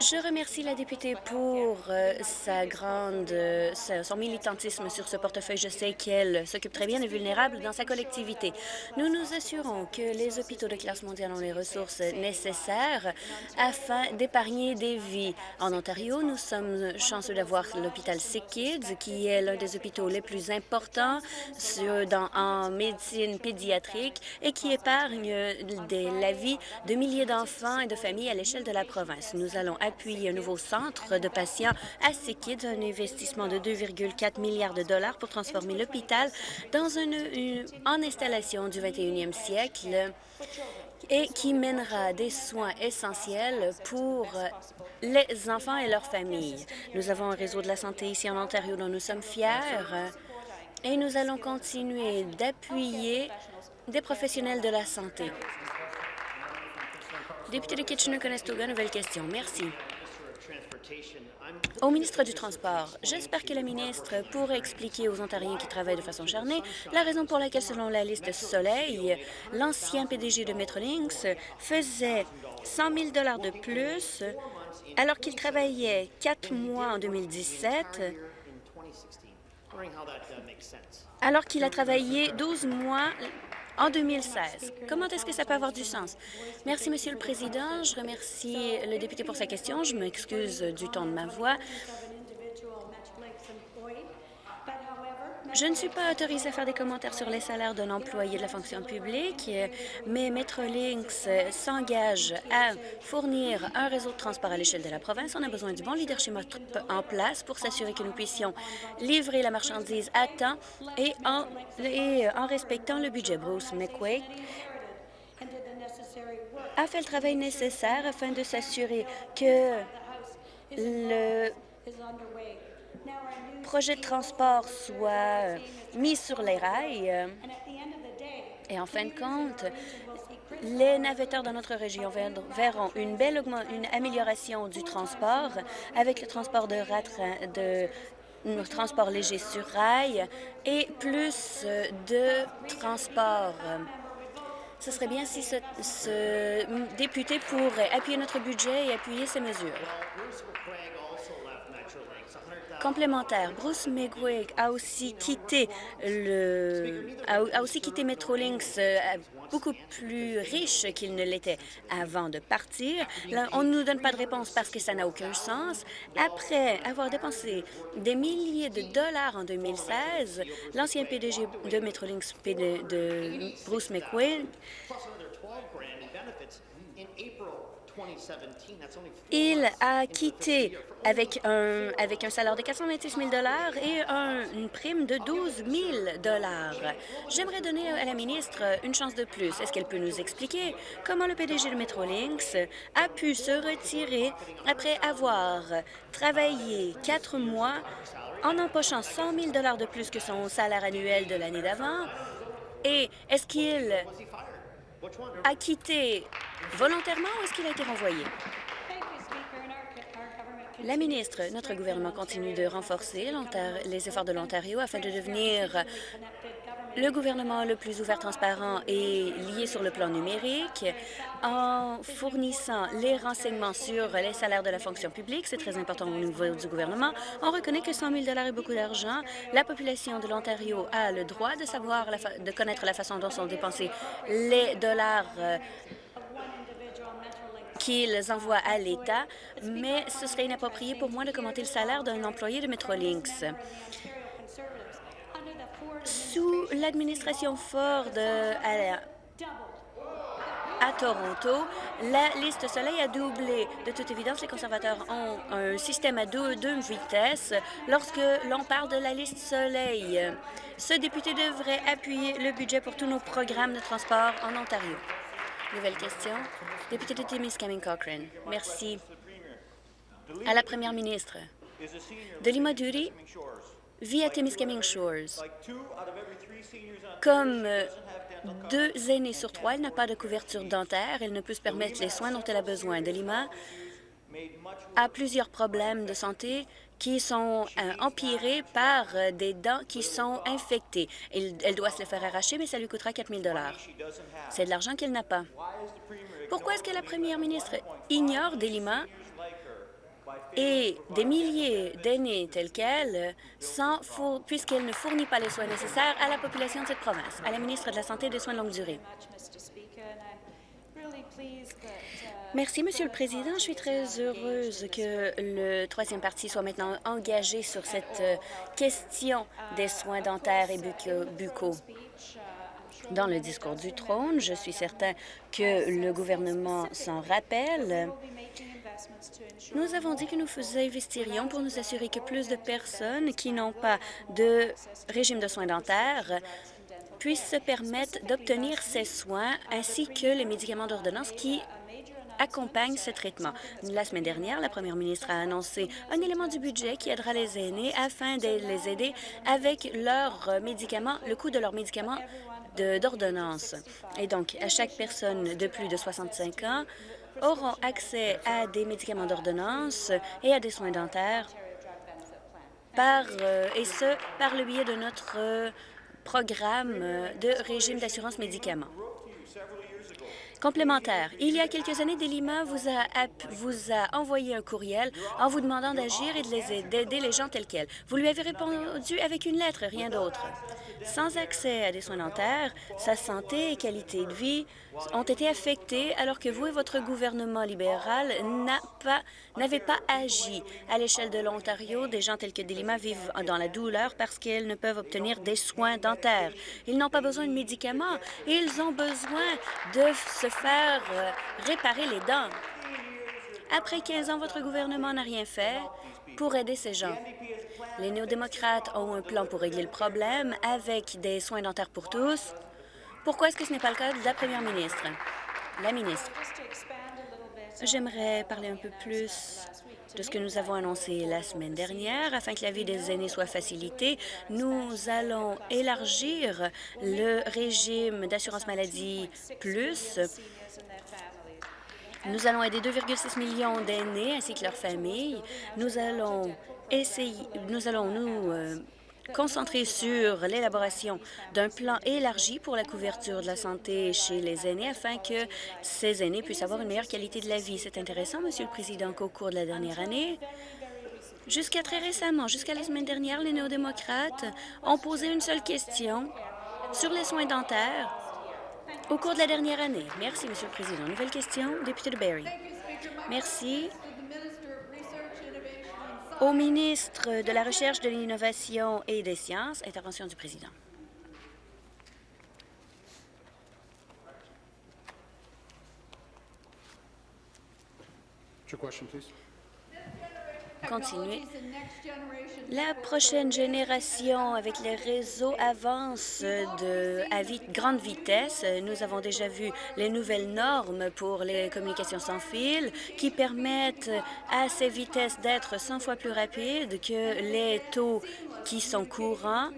Speaker 5: Je remercie la députée pour euh, sa grande, euh, son militantisme sur ce portefeuille. Je sais qu'elle s'occupe très bien des vulnérables dans sa collectivité. Nous nous assurons que les hôpitaux de classe mondiale ont les ressources nécessaires afin d'épargner des vies. En Ontario, nous sommes chanceux d'avoir l'hôpital Sick Kids, qui est l'un des hôpitaux les plus importants dans, en médecine pédiatrique et qui épargne la vie de milliers d'enfants et de familles à l'échelle de la province. Nous allons appuie un nouveau centre de patients à Kids, un investissement de 2,4 milliards de dollars pour transformer l'hôpital dans une, en installation du 21e siècle et qui mènera des soins essentiels pour les enfants et leurs familles. Nous avons un réseau de la santé ici en Ontario dont nous sommes fiers et nous allons continuer d'appuyer des professionnels de la santé. Député de Kitchener-Conestoga, nouvelle question. Merci. Au ministre du Transport, j'espère que la ministre pourrait expliquer aux Ontariens qui travaillent de façon charnée la raison pour laquelle, selon la liste Soleil, l'ancien PDG de Metrolinx faisait 100 000 de plus alors qu'il travaillait quatre mois en 2017, alors qu'il a travaillé 12 mois en 2016. Comment est-ce que ça peut avoir du sens? Merci, Monsieur le Président. Je remercie le député pour sa question. Je m'excuse du ton de ma voix. Je ne suis pas autorisée à faire des commentaires sur les salaires d'un employé de la fonction publique, mais Metrolinx s'engage à fournir un réseau de transport à l'échelle de la province. On a besoin du bon leadership en place pour s'assurer que nous puissions livrer la marchandise à temps et en, et en respectant le budget. Bruce McQuaid a fait le travail nécessaire afin de s'assurer que le projet de transport soit mis sur les rails. Et en fin de compte, les navetteurs dans notre région verront une belle amélioration du transport avec le transport de, de léger sur rail et plus de transport. Ce serait bien si ce député pourrait appuyer notre budget et appuyer ces mesures. Complémentaire, Bruce McGuig a aussi quitté le a, aussi quitté Metrolinx euh, beaucoup plus riche qu'il ne l'était avant de partir. On ne nous donne pas de réponse parce que ça n'a aucun sens. Après avoir dépensé des milliers de dollars en 2016, l'ancien PDG de Metrolinx, Bruce McQuaid, il a quitté avec un, avec un salaire de 426 000 et un, une prime de 12 000 J'aimerais donner à la ministre une chance de plus. Est-ce qu'elle peut nous expliquer comment le PDG de Metrolinx a pu se retirer après avoir travaillé quatre mois en empochant 100 000 de plus que son salaire annuel de l'année d'avant? Et est-ce qu'il a quitté volontairement ou est-ce qu'il a été renvoyé? La ministre, notre gouvernement continue de renforcer les efforts de l'Ontario afin de devenir le gouvernement le plus ouvert, transparent et lié sur le plan numérique en fournissant les renseignements sur les salaires de la fonction publique. C'est très important au niveau du gouvernement. On reconnaît que 100 000 est beaucoup d'argent. La population de l'Ontario a le droit de savoir, de connaître la façon dont sont dépensés les dollars euh, qu'ils envoient à l'État, mais ce serait inapproprié pour moi de commenter le salaire d'un employé de Metrolinx. Sous l'administration Ford à, à Toronto, la liste Soleil a doublé. De toute évidence, les conservateurs ont un système à deux, vitesses lorsque l'on parle de la liste Soleil. Ce député devrait appuyer le budget pour tous nos programmes de transport en Ontario. Nouvelle question. Député de Timiskaming Cochrane. Merci. À la première ministre. Delima Duri vit à Timiskaming Shores. Comme euh, deux aînés sur trois, elle n'a pas de couverture dentaire. Elle ne peut se permettre les soins dont elle a besoin. Delima a plusieurs problèmes de santé qui sont euh, empirés par euh, des dents qui sont infectées. Elle, doit se les faire arracher, mais ça lui coûtera 4 000 C'est de l'argent qu'elle n'a pas. Pourquoi est-ce que la première ministre ignore des limans et des milliers d'aînés tels qu'elle, puisqu'elle ne fournit pas les soins nécessaires à la population de cette province, à la ministre de la Santé et des Soins de longue durée. Merci, Monsieur le Président. Je suis très heureuse que le troisième parti soit maintenant engagé sur cette euh, question des soins dentaires et buccaux. Dans le discours du trône, je suis certain que le gouvernement s'en rappelle. Nous avons dit que nous investirions pour nous assurer que plus de personnes qui n'ont pas de régime de soins dentaires puissent se permettre d'obtenir ces soins ainsi que les médicaments d'ordonnance qui accompagnent ce traitement. La semaine dernière, la première ministre a annoncé un élément du budget qui aidera les aînés afin de les aider avec leurs médicaments, le coût de leurs médicaments d'ordonnance. Et donc, à chaque personne de plus de 65 ans, auront accès à des médicaments d'ordonnance et à des soins dentaires, par, euh, et ce, par le biais de notre euh, programme euh, de régime d'assurance médicaments. Complémentaire. Il y a quelques années, Delima vous a, envoyé un courriel en vous demandant d'agir et d'aider les gens tels quels. Vous lui avez répondu avec une lettre, rien d'autre. Sans accès à des soins dentaires, sa santé et qualité de vie ont été affectées alors que vous et votre gouvernement libéral n'avez pas, pas agi. À l'échelle de l'Ontario, des gens tels que Delima vivent dans la douleur parce qu'ils ne peuvent obtenir des soins dentaires. Ils n'ont pas besoin de médicaments, ils ont besoin de se faire euh, réparer les dents. Après 15 ans, votre gouvernement n'a rien fait pour aider ces gens. Les néo-démocrates ont un plan pour régler le problème avec des soins dentaires pour tous. Pourquoi est-ce que ce n'est pas le cas de la première ministre? La ministre. J'aimerais parler un peu plus de ce que nous avons annoncé la semaine dernière. Afin que la vie des aînés soit facilitée, nous allons élargir le régime d'assurance maladie plus. Nous allons aider 2,6 millions d'aînés ainsi que leurs familles. Nous allons essayer, nous allons nous euh, concentrer sur l'élaboration d'un plan élargi pour la couverture de la santé chez les aînés afin que ces aînés puissent avoir une meilleure qualité de la vie. C'est intéressant, Monsieur le Président, qu'au cours de la dernière année, jusqu'à très récemment, jusqu'à la semaine dernière, les néo-démocrates ont posé une seule question sur les soins dentaires au cours de la dernière année. Merci, Monsieur le Président. Nouvelle question, député de Barrie. Merci au ministre de la Recherche, de l'Innovation et des Sciences. Intervention du président. Continuez. La prochaine génération avec les réseaux avance à grande vitesse. Nous avons déjà vu les nouvelles normes pour les communications sans fil qui permettent à ces vitesses d'être 100 fois plus rapides que les taux qui sont courants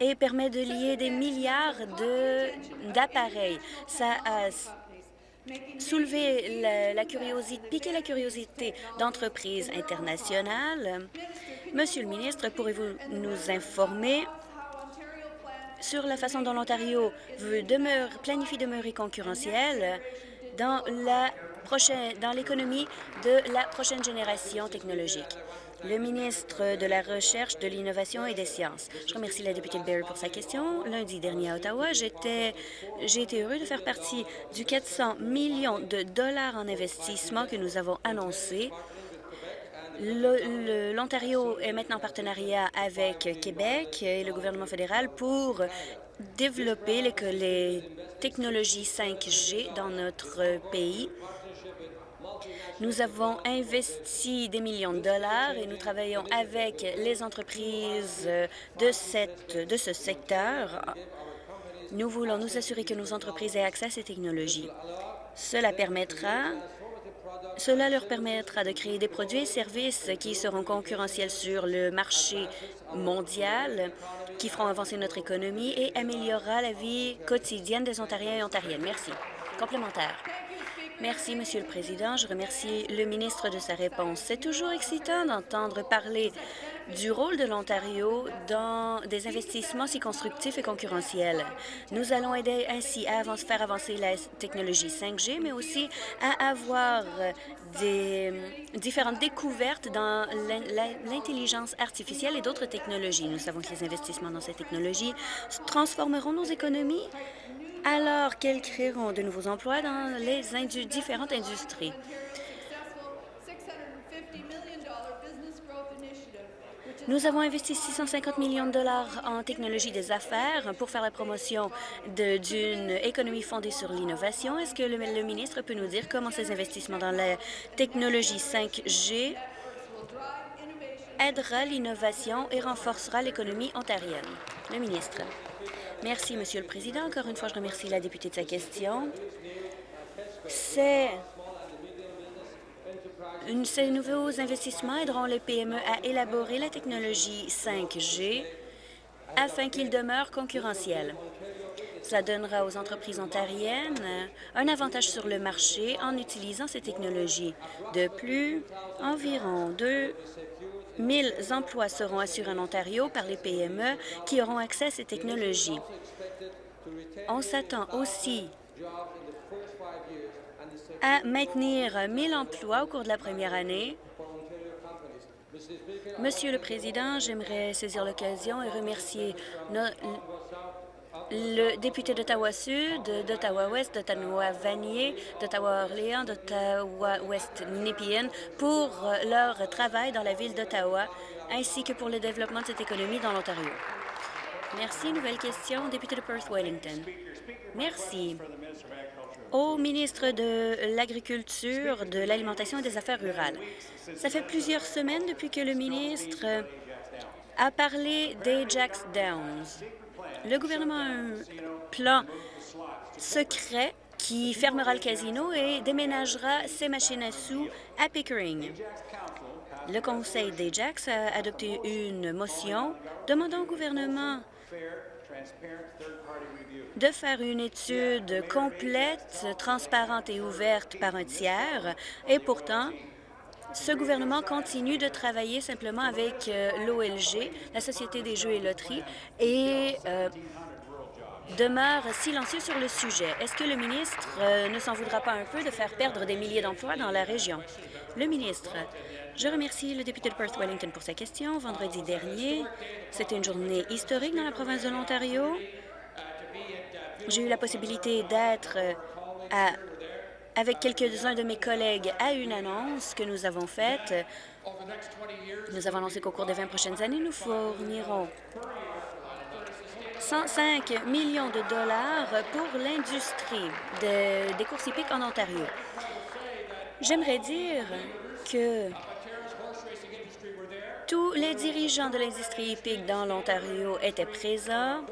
Speaker 5: et permet de lier des milliards d'appareils. Ça a soulever la, curiosité, piquer la curiosité d'entreprises internationales. Monsieur le ministre, pourrez-vous nous informer sur la façon dont l'Ontario veut planifie demeurer concurrentiel dans l'économie de la prochaine génération technologique? Le ministre de la Recherche, de l'Innovation et des Sciences. Je remercie la députée Berry pour sa question. Lundi dernier à Ottawa, j'ai été heureux de faire partie du 400 millions de dollars en investissement que nous avons annoncé L'Ontario est maintenant en partenariat avec Québec et le gouvernement fédéral pour développer les, les technologies 5G dans notre pays. Nous avons investi des millions de dollars et nous travaillons avec les entreprises de, cette, de ce secteur. Nous voulons nous assurer que nos entreprises aient accès à ces technologies. Cela permettra cela leur permettra de créer des produits et services qui seront concurrentiels sur le marché mondial, qui feront avancer notre économie et améliorera la vie quotidienne des Ontariens et Ontariennes. Merci. Complémentaire. Merci, Monsieur le Président. Je remercie le ministre de sa réponse. C'est toujours excitant d'entendre parler du rôle de l'Ontario dans des investissements si constructifs et concurrentiels. Nous allons aider ainsi à faire avancer la technologie 5G, mais aussi à avoir des différentes découvertes dans l'intelligence artificielle et d'autres technologies. Nous savons que les investissements dans ces technologies transformeront nos économies alors qu'elles créeront de nouveaux emplois dans les différentes industries? Nous avons investi 650 millions de dollars en technologie des affaires pour faire la promotion d'une économie fondée sur l'innovation. Est-ce que le, le, ministre peut nous dire comment ces investissements dans la technologie 5G aidera l'innovation et renforcera l'économie ontarienne? Le ministre. Merci, Monsieur le Président. Encore une fois, je remercie la députée de sa question. Ces nouveaux investissements aideront les PME à élaborer la technologie 5G afin qu'ils demeurent concurrentiels. Cela donnera aux entreprises ontariennes un avantage sur le marché en utilisant ces technologies. De plus, environ 2 000 emplois seront assurés en Ontario par les PME qui auront accès à ces technologies. On s'attend aussi à maintenir 1 000 emplois au cours de la première année. Monsieur le Président, j'aimerais saisir l'occasion et remercier no- le député d'Ottawa-Sud, d'Ottawa-Ouest, d'Ottawa-Vanier, d'Ottawa-Orléans, d'Ottawa-Ouest-Nepean pour euh, leur travail dans la ville d'Ottawa, ainsi que pour le développement de cette économie dans l'Ontario. Merci. Nouvelle question, député de Perth-Wellington. Merci. Au ministre de l'Agriculture, de l'Alimentation et des Affaires rurales. Ça fait plusieurs semaines depuis que le ministre a parlé d'Ajax Downs. Le gouvernement a un plan secret qui fermera le casino et déménagera ses machines à sous à Pickering. Le conseil d'Ajax a adopté une motion demandant au gouvernement de faire une étude complète, transparente et ouverte par un tiers. Et pourtant, ce gouvernement continue de travailler simplement avec euh, l'OLG, la Société des jeux et loteries, et euh, demeure silencieux sur le sujet. Est-ce que le ministre euh, ne s'en voudra pas un peu de faire perdre des milliers d'emplois dans la région? Le ministre, je remercie le député de Perth-Wellington pour sa question. Vendredi dernier, c'était une journée historique dans la province de l'Ontario. J'ai eu la possibilité d'être à- avec quelques-uns de mes collègues à une annonce que nous avons faite. Nous avons annoncé qu'au cours des 20 prochaines années, nous fournirons 105 millions de dollars pour l'industrie de- des courses hippiques en Ontario. J'aimerais dire que tous les dirigeants de l'industrie hippique dans l'Ontario étaient présents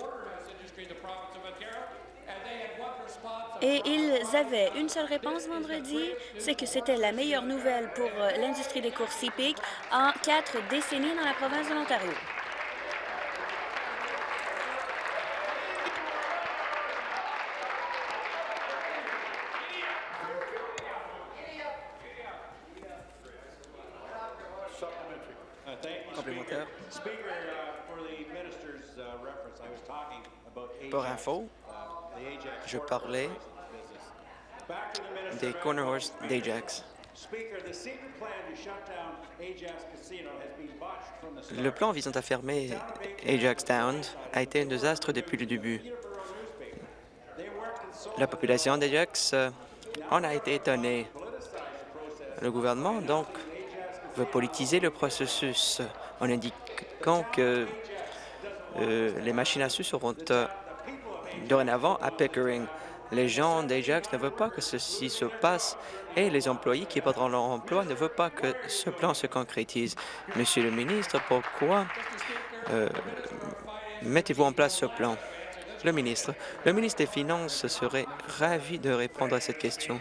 Speaker 5: et ils avaient une seule réponse vendredi, c'est que c'était la meilleure nouvelle pour euh, l'industrie des courses hippiques en quatre décennies dans la province de l'Ontario.
Speaker 6: Complémentaire.
Speaker 7: Uh, for the minister's uh,
Speaker 6: Pour info, je parlais des corner horse d'Ajax. Le plan visant à fermer Ajax Town a été un désastre depuis le début. La population d'Ajax euh, en a été étonnée. Le gouvernement, donc, veut politiser le processus en indiquant que euh, les machines à sous seront euh, dorénavant à Pickering. Les gens d'Ajax ne veulent pas que ceci se passe et les employés qui perdront leur emploi ne veulent pas que ce plan se concrétise. Monsieur le ministre, pourquoi euh, mettez-vous en place ce plan? Le ministre. Le ministre des Finances serait ravi de répondre à cette question.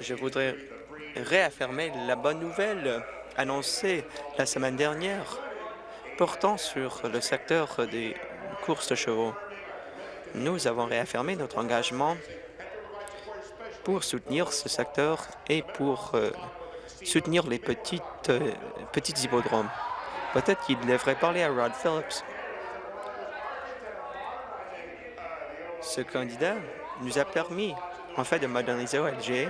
Speaker 6: Je voudrais réaffirmer la bonne nouvelle annoncée la semaine dernière portant sur le secteur des courses de chevaux. Nous avons réaffirmé notre engagement pour soutenir ce secteur et pour euh, soutenir les petites, euh, petites hippodromes. Peut-être qu'il devrait parler à Rod Phillips. Ce candidat nous a permis, en fait, de moderniser OLG.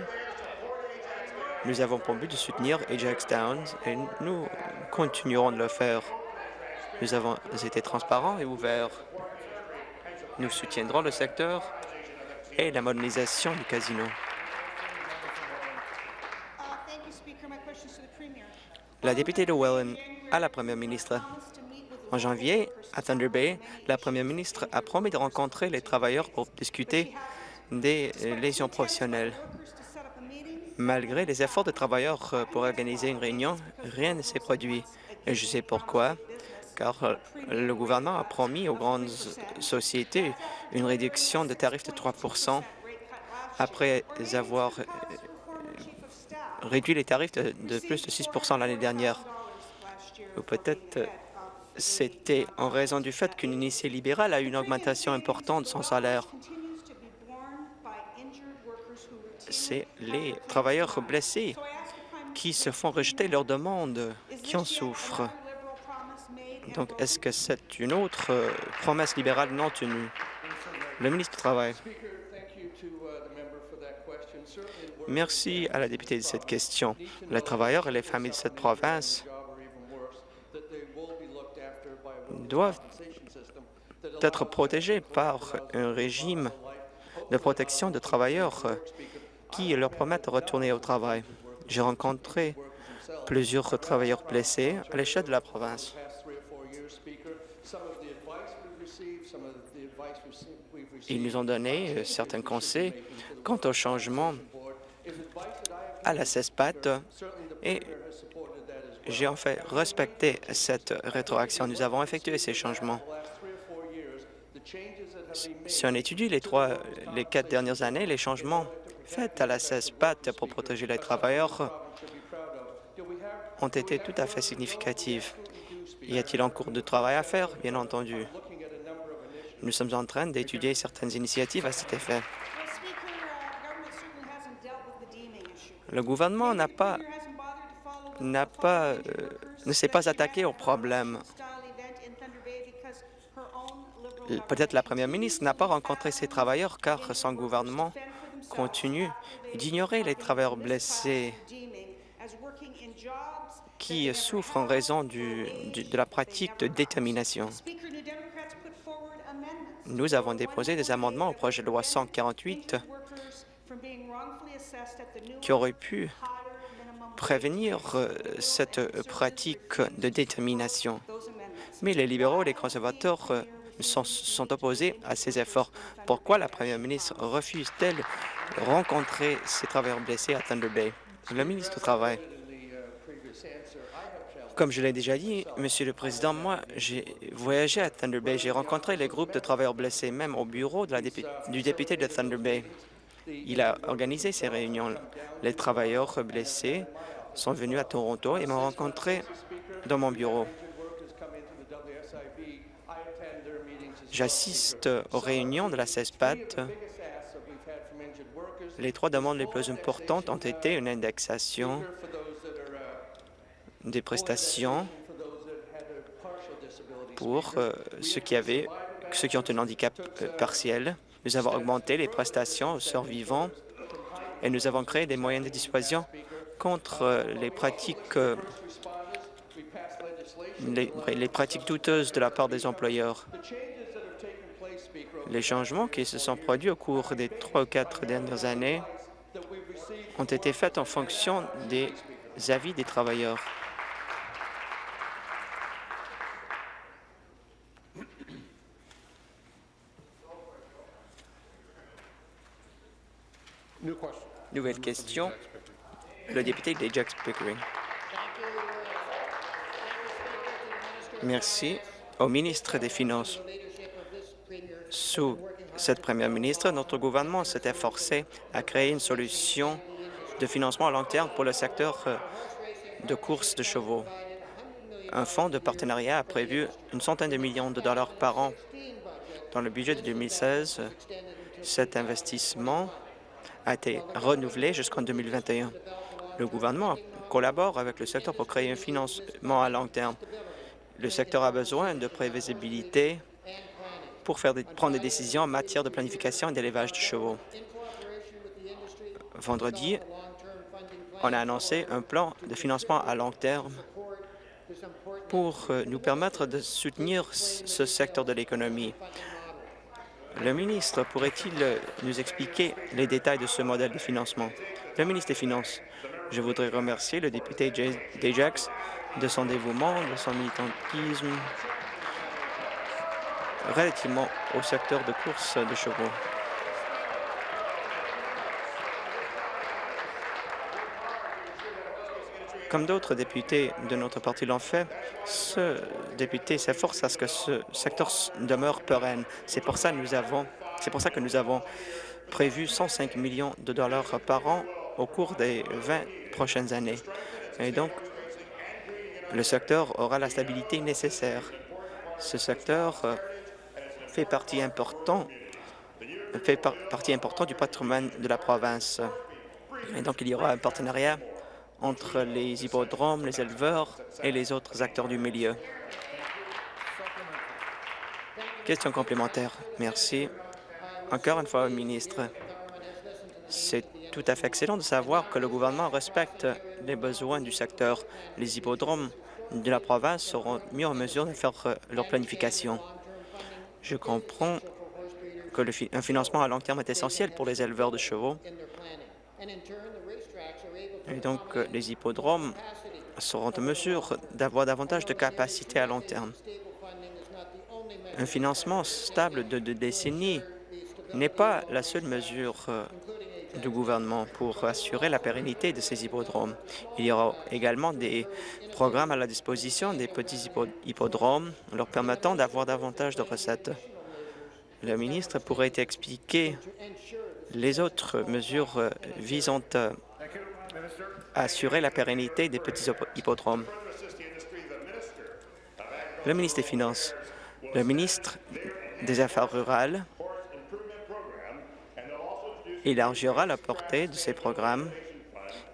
Speaker 6: Nous avons pour but de soutenir Ajax Downs et nous continuerons de le faire. Nous avons été transparents et ouverts. Nous soutiendrons le secteur et la modernisation du casino. La députée de Welland à la première ministre. En janvier, à Thunder Bay, la première ministre a promis de rencontrer les travailleurs pour discuter des lésions professionnelles. Malgré les efforts de travailleurs euh, pour organiser une réunion, rien ne s'est produit. Et je sais pourquoi, car euh, le gouvernement a promis aux grandes sociétés une réduction de tarifs de 3% après avoir euh, réduit les tarifs de, plus de 6% l'année dernière. Ou peut-être euh, c'était en raison du fait qu'une initiée libérale a eu une augmentation importante de son salaire. C'est les travailleurs blessés qui se font rejeter leurs demandes qui en souffrent. Donc, est-ce que c'est une autre euh, promesse libérale? Non tenue? Le ministre du Travail. Merci à la députée de cette question. Les travailleurs et les familles de cette province doivent être protégés par un régime de protection de travailleurs qui leur permettent de retourner au travail. J'ai rencontré plusieurs travailleurs blessés à l'échelle de la province. Ils nous ont donné euh, certains conseils quant au changement à la CESPAT et j'ai en fait respecté cette rétroaction. Nous avons effectué ces changements. Si on étudie les trois, les quatre dernières années, les changements faits à la CESPAT pour protéger les travailleurs ont été tout à fait significatifs. Y a-t-il en cours de travail à faire? Bien entendu. Nous sommes en train d'étudier certaines initiatives à cet effet. Le gouvernement n'a pas, pas, euh, ne s'est pas attaqué au problème. Peut-être la première ministre n'a pas rencontré ces travailleurs car son gouvernement continue d'ignorer les travailleurs blessés qui souffrent en raison de la pratique de détermination. Nous avons déposé des amendements au projet de loi 148
Speaker 8: injured workers from being wrongfully assessed at the new
Speaker 6: qui auraient pu prévenir euh, cette pratique de détermination. Mais les libéraux et les conservateurs euh, sont, sont opposés à ces efforts. Pourquoi la première ministre refuse-t-elle rencontrer ces travailleurs blessés à Thunder Bay? Le ministre du Travail. Comme je l'ai déjà dit, Monsieur le Président, moi, j'ai voyagé à Thunder Bay. J'ai rencontré les groupes de travailleurs blessés, même au bureau du député de Thunder Bay. Il a organisé ces réunions. Les travailleurs blessés sont venus à Toronto et m'ont rencontré dans mon bureau. J'assiste aux réunions de la CESPAT. Les trois demandes les plus importantes ont été une indexation des prestations pour euh, ceux qui avaient, ceux qui ont un handicap euh, partiel. Nous avons augmenté les prestations aux survivants et nous avons créé des moyens de dissuasion contre euh, les pratiques les, les pratiques douteuses de la part des employeurs. Les changements qui se sont produits au cours des trois ou quatre dernières années ont été faits en fonction des avis des travailleurs. Nouvelle question, le député d'Ajax Pickering. Merci au ministre des Finances. Sous cette première ministre, notre gouvernement s'est efforcé à créer une solution de financement à long terme pour le secteur euh, de courses de chevaux. Un fonds de partenariat a prévu une centaine de millions de dollars par an. Dans le budget de 2016, cet investissement a été renouvelé jusqu'en 2021. Le gouvernement collabore avec le secteur pour créer un financement à long terme. Le secteur a besoin de prévisibilité pour faire prendre des décisions en matière de planification et d'élevage de chevaux. Vendredi, on a annoncé un plan de financement à long terme pour euh, nous permettre de soutenir ce secteur de l'économie. Le ministre pourrait-il euh, nous expliquer les détails de ce modèle de financement? Le ministre des Finances, je voudrais remercier le député d'Ajax de son dévouement, de son militantisme relativement au secteur de course de chevaux. Comme d'autres députés de notre parti l'ont fait, ce député s'efforce à ce que ce secteur demeure pérenne. C'est pour ça que nous avons, prévu 105 millions de dollars par an au cours des 20 prochaines années. Et donc, le secteur aura la stabilité nécessaire. Ce secteur euh, fait partie importante fait par- partie importante du patrimoine de la province. Et donc, il y aura un partenariat entre les hippodromes, les éleveurs et les autres acteurs du milieu. Question complémentaire. Merci. Encore une fois, ministre. C'est tout à fait excellent de savoir que le gouvernement respecte les besoins du secteur. Les hippodromes de la province seront mis en mesure de faire euh, leur planification. Je comprends que le un financement à long terme est essentiel pour les éleveurs de chevaux. Et donc, les hippodromes seront en mesure d'avoir davantage de capacités à long terme. Un financement stable de deux décennies n'est pas la seule mesure euh, du gouvernement pour assurer la pérennité de ces hippodromes. Il y aura également des programmes à la disposition des petits hippo- hippodromes leur permettant d'avoir davantage de recettes. Le ministre pourrait expliquer les autres mesures euh, visant euh, à assurer la pérennité des petits hippo- hippodromes. Le ministre des Finances, le ministre des Affaires rurales élargira la portée de ces programmes.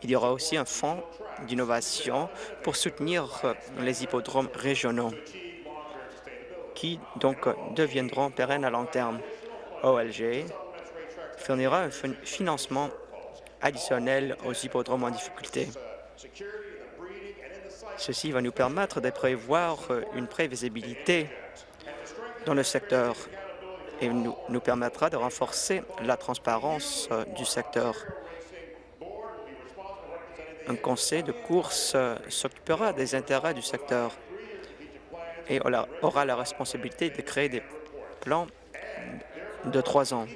Speaker 6: Il y aura aussi un fonds d'innovation pour soutenir euh, les hippodromes régionaux qui donc deviendront pérennes à long terme. OLG fournira un fin- financement additionnel aux hippodromes en difficulté. Ceci va nous permettre de prévoir euh, une prévisibilité dans le secteur et nous, nous permettra de renforcer la transparence euh, du secteur. Un conseil de course euh, s'occupera des intérêts du secteur et aura la responsabilité de créer des plans de trois ans.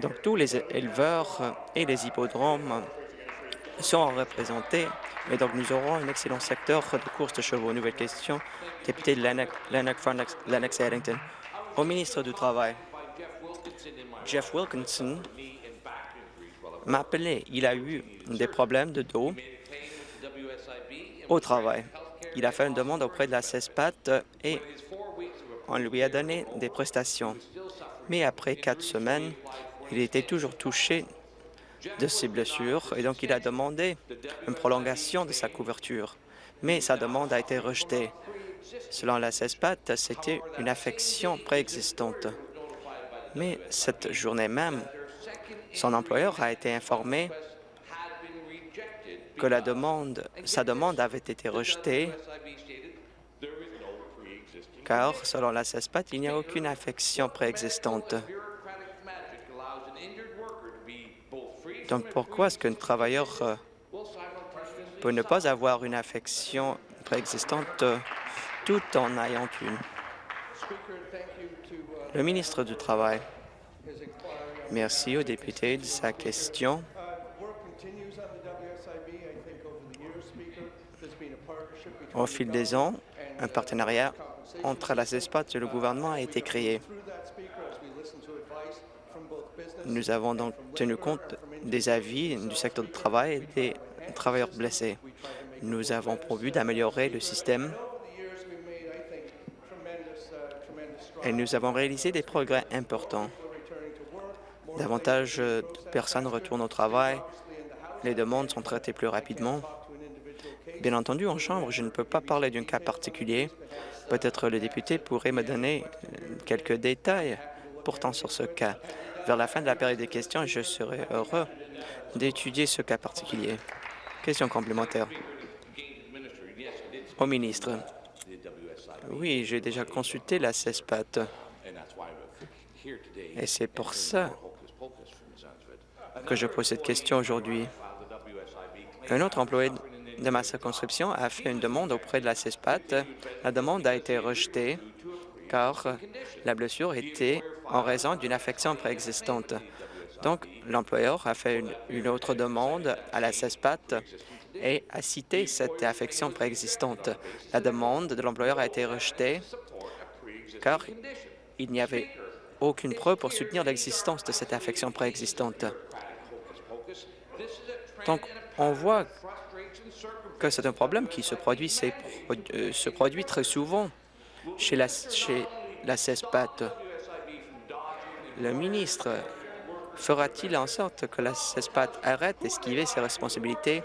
Speaker 6: Donc, tous les éleveurs et les hippodromes seront représentés. Et donc, nous aurons un excellent secteur de course de chevaux. Nouvelle question, député de et Addington. Au ministre du Travail, Jeff Wilkinson m'a appelé. Il a eu des problèmes de dos au travail. Il a fait une demande auprès de la CESPAT et on lui a donné des prestations. Mais après quatre semaines, il était toujours touché de ses blessures et donc il a demandé une prolongation de sa couverture. Mais sa demande a été rejetée. Selon la CESPAT, c'était une affection préexistante. Mais cette journée même, son employeur a été informé que sa demande avait été rejetée car, selon la CESPAT, il n'y a aucune affection préexistante. Donc, pourquoi est-ce qu'un travailleur euh, peut ne pas avoir une affection préexistante euh, tout en ayant une? Le ministre du Travail. Merci au député de sa question. Au fil des ans, un partenariat entre la CESPAT et le gouvernement a été créé. Nous avons donc tenu compte des avis du secteur du travail et des travailleurs blessés. Nous avons prévu d'améliorer le système et nous avons réalisé des progrès importants. Davantage de personnes retournent au travail, les demandes sont traitées plus rapidement. Bien entendu, en Chambre, je ne peux pas parler d'un cas particulier. Peut-être le député pourrait me donner quelques détails portant sur ce cas. Vers la fin de la période des questions, je serai heureux d'étudier ce cas particulier. Question complémentaire. Au ministre. Oui, j'ai déjà consulté la CESPAT. Et c'est pour ça que je pose cette question aujourd'hui. Un autre employé de ma circonscription a fait une demande auprès de la CESPAT. La demande a été rejetée car la blessure était en raison d'une affection préexistante. Donc, l'employeur a fait une, autre demande à la CESPAT et a cité cette affection préexistante. La demande de l'employeur a été rejetée car il n'y avait aucune preuve pour soutenir l'existence de cette affection préexistante. Donc, on voit que c'est un problème qui se produit, euh, se produit très souvent chez la, CESPAT. Le ministre fera-t-il en sorte que la CESPAT arrête d'esquiver ses responsabilités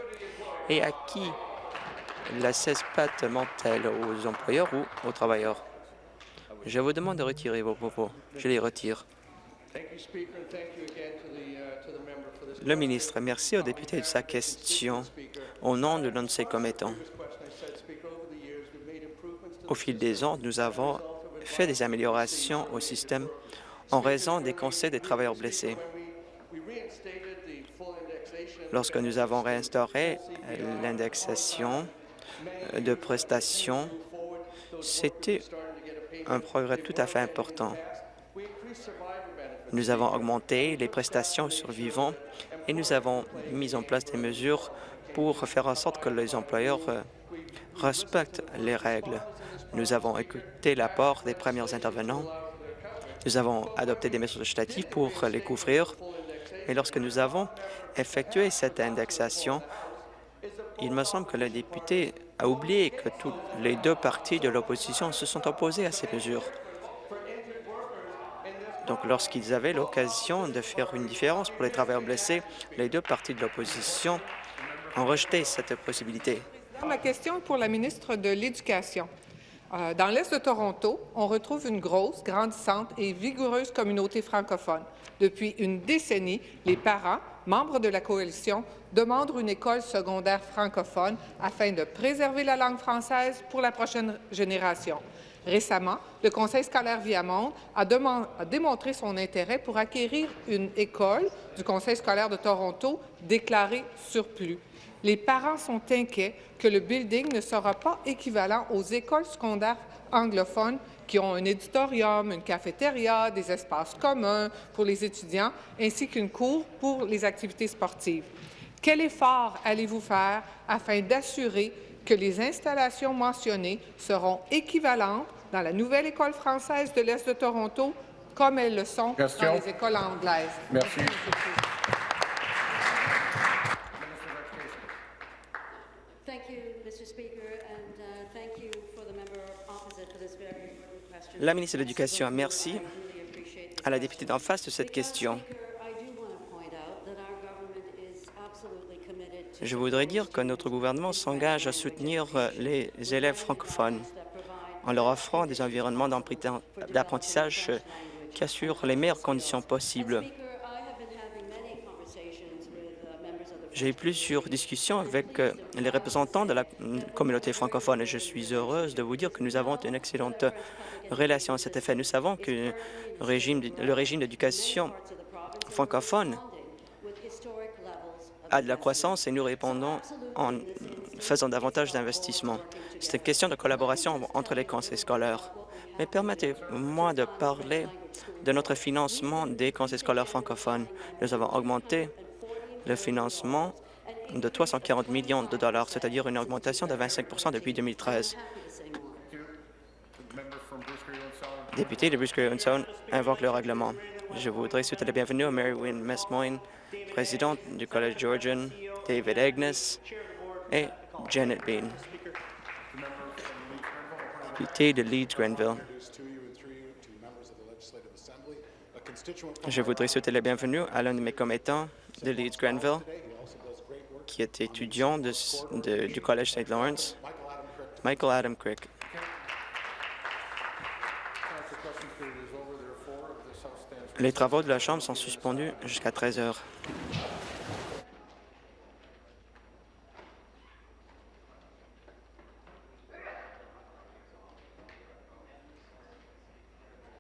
Speaker 6: et à qui la CESPAT ment-elle, aux employeurs ou aux travailleurs? Je vous demande de retirer vos propos. Je les retire. Le ministre, merci au député de sa question au nom de l'un de ses commettants. Au fil des ans, nous avons fait des améliorations au système en raison des conseils des travailleurs blessés. Lorsque nous avons réinstauré l'indexation de prestations, c'était un progrès tout à fait important. Nous avons augmenté les prestations aux survivants et nous avons mis en place des mesures pour faire en sorte que les employeurs euh, respectent les règles. Nous avons écouté l'apport des premiers intervenants. Nous avons adopté des mesures législatives pour les couvrir. Et lorsque nous avons effectué cette indexation, il me semble que le député a oublié que les deux partis de l'opposition se sont opposés à ces mesures. Donc, lorsqu'ils avaient l'occasion de faire une différence pour les travailleurs blessés, les deux partis de l'opposition ont rejeté cette possibilité.
Speaker 9: Ma question est pour la ministre de l'Éducation. Euh, dans l'Est de Toronto, on retrouve une grosse, grandissante et vigoureuse communauté francophone. Depuis une décennie, les parents, membres de la coalition, demandent une école secondaire francophone afin de préserver la langue française pour la prochaine génération. Récemment, le Conseil scolaire Viamonde a, démontré son intérêt pour acquérir une école du Conseil scolaire de Toronto déclarée surplus. Les parents sont inquiets que le building ne sera pas équivalent aux écoles secondaires anglophones qui ont un éditorium, une cafétéria, des espaces communs pour les étudiants, ainsi qu'une cour pour les activités sportives. Quel effort allez-vous faire afin d'assurer que les installations mentionnées seront équivalentes dans la nouvelle école française de l'Est de Toronto comme elles le sont dans les écoles anglaises?
Speaker 2: Merci.
Speaker 6: La ministre de l'Éducation, merci à la députée d'en face de cette question. Je voudrais dire que notre gouvernement s'engage à soutenir les élèves francophones en leur offrant des environnements d'apprenti- d'apprentissage qui assurent les meilleures conditions possibles. J'ai eu plusieurs discussions avec euh, les représentants de la mm, communauté francophone et je suis heureuse de vous dire que nous avons une excellente relation à cet effet. Nous savons que le régime, d'éducation francophone a de la croissance et nous répondons en faisant davantage d'investissements. C'est une question de collaboration entre les conseils scolaires. Mais permettez-moi de parler de notre financement des conseils scolaires francophones. Nous avons augmenté le financement de 340 millions de dollars, c'est-à-dire une augmentation de 25% depuis 2013. Député de Bruce-Grey-Unson invoque le règlement. Je voudrais souhaiter la bienvenue à Mary Wynne Messmoyne, présidente du Collège Georgian, David Agnes et Janet Bean, député de Leeds-Grenville. Je voudrais souhaiter la bienvenue à l'un de mes commettants de Leeds-Grenville, qui est étudiant de- de- du Collège St. Lawrence, Michael Adam Crick. Les travaux de la Chambre sont suspendus jusqu'à 13 heures.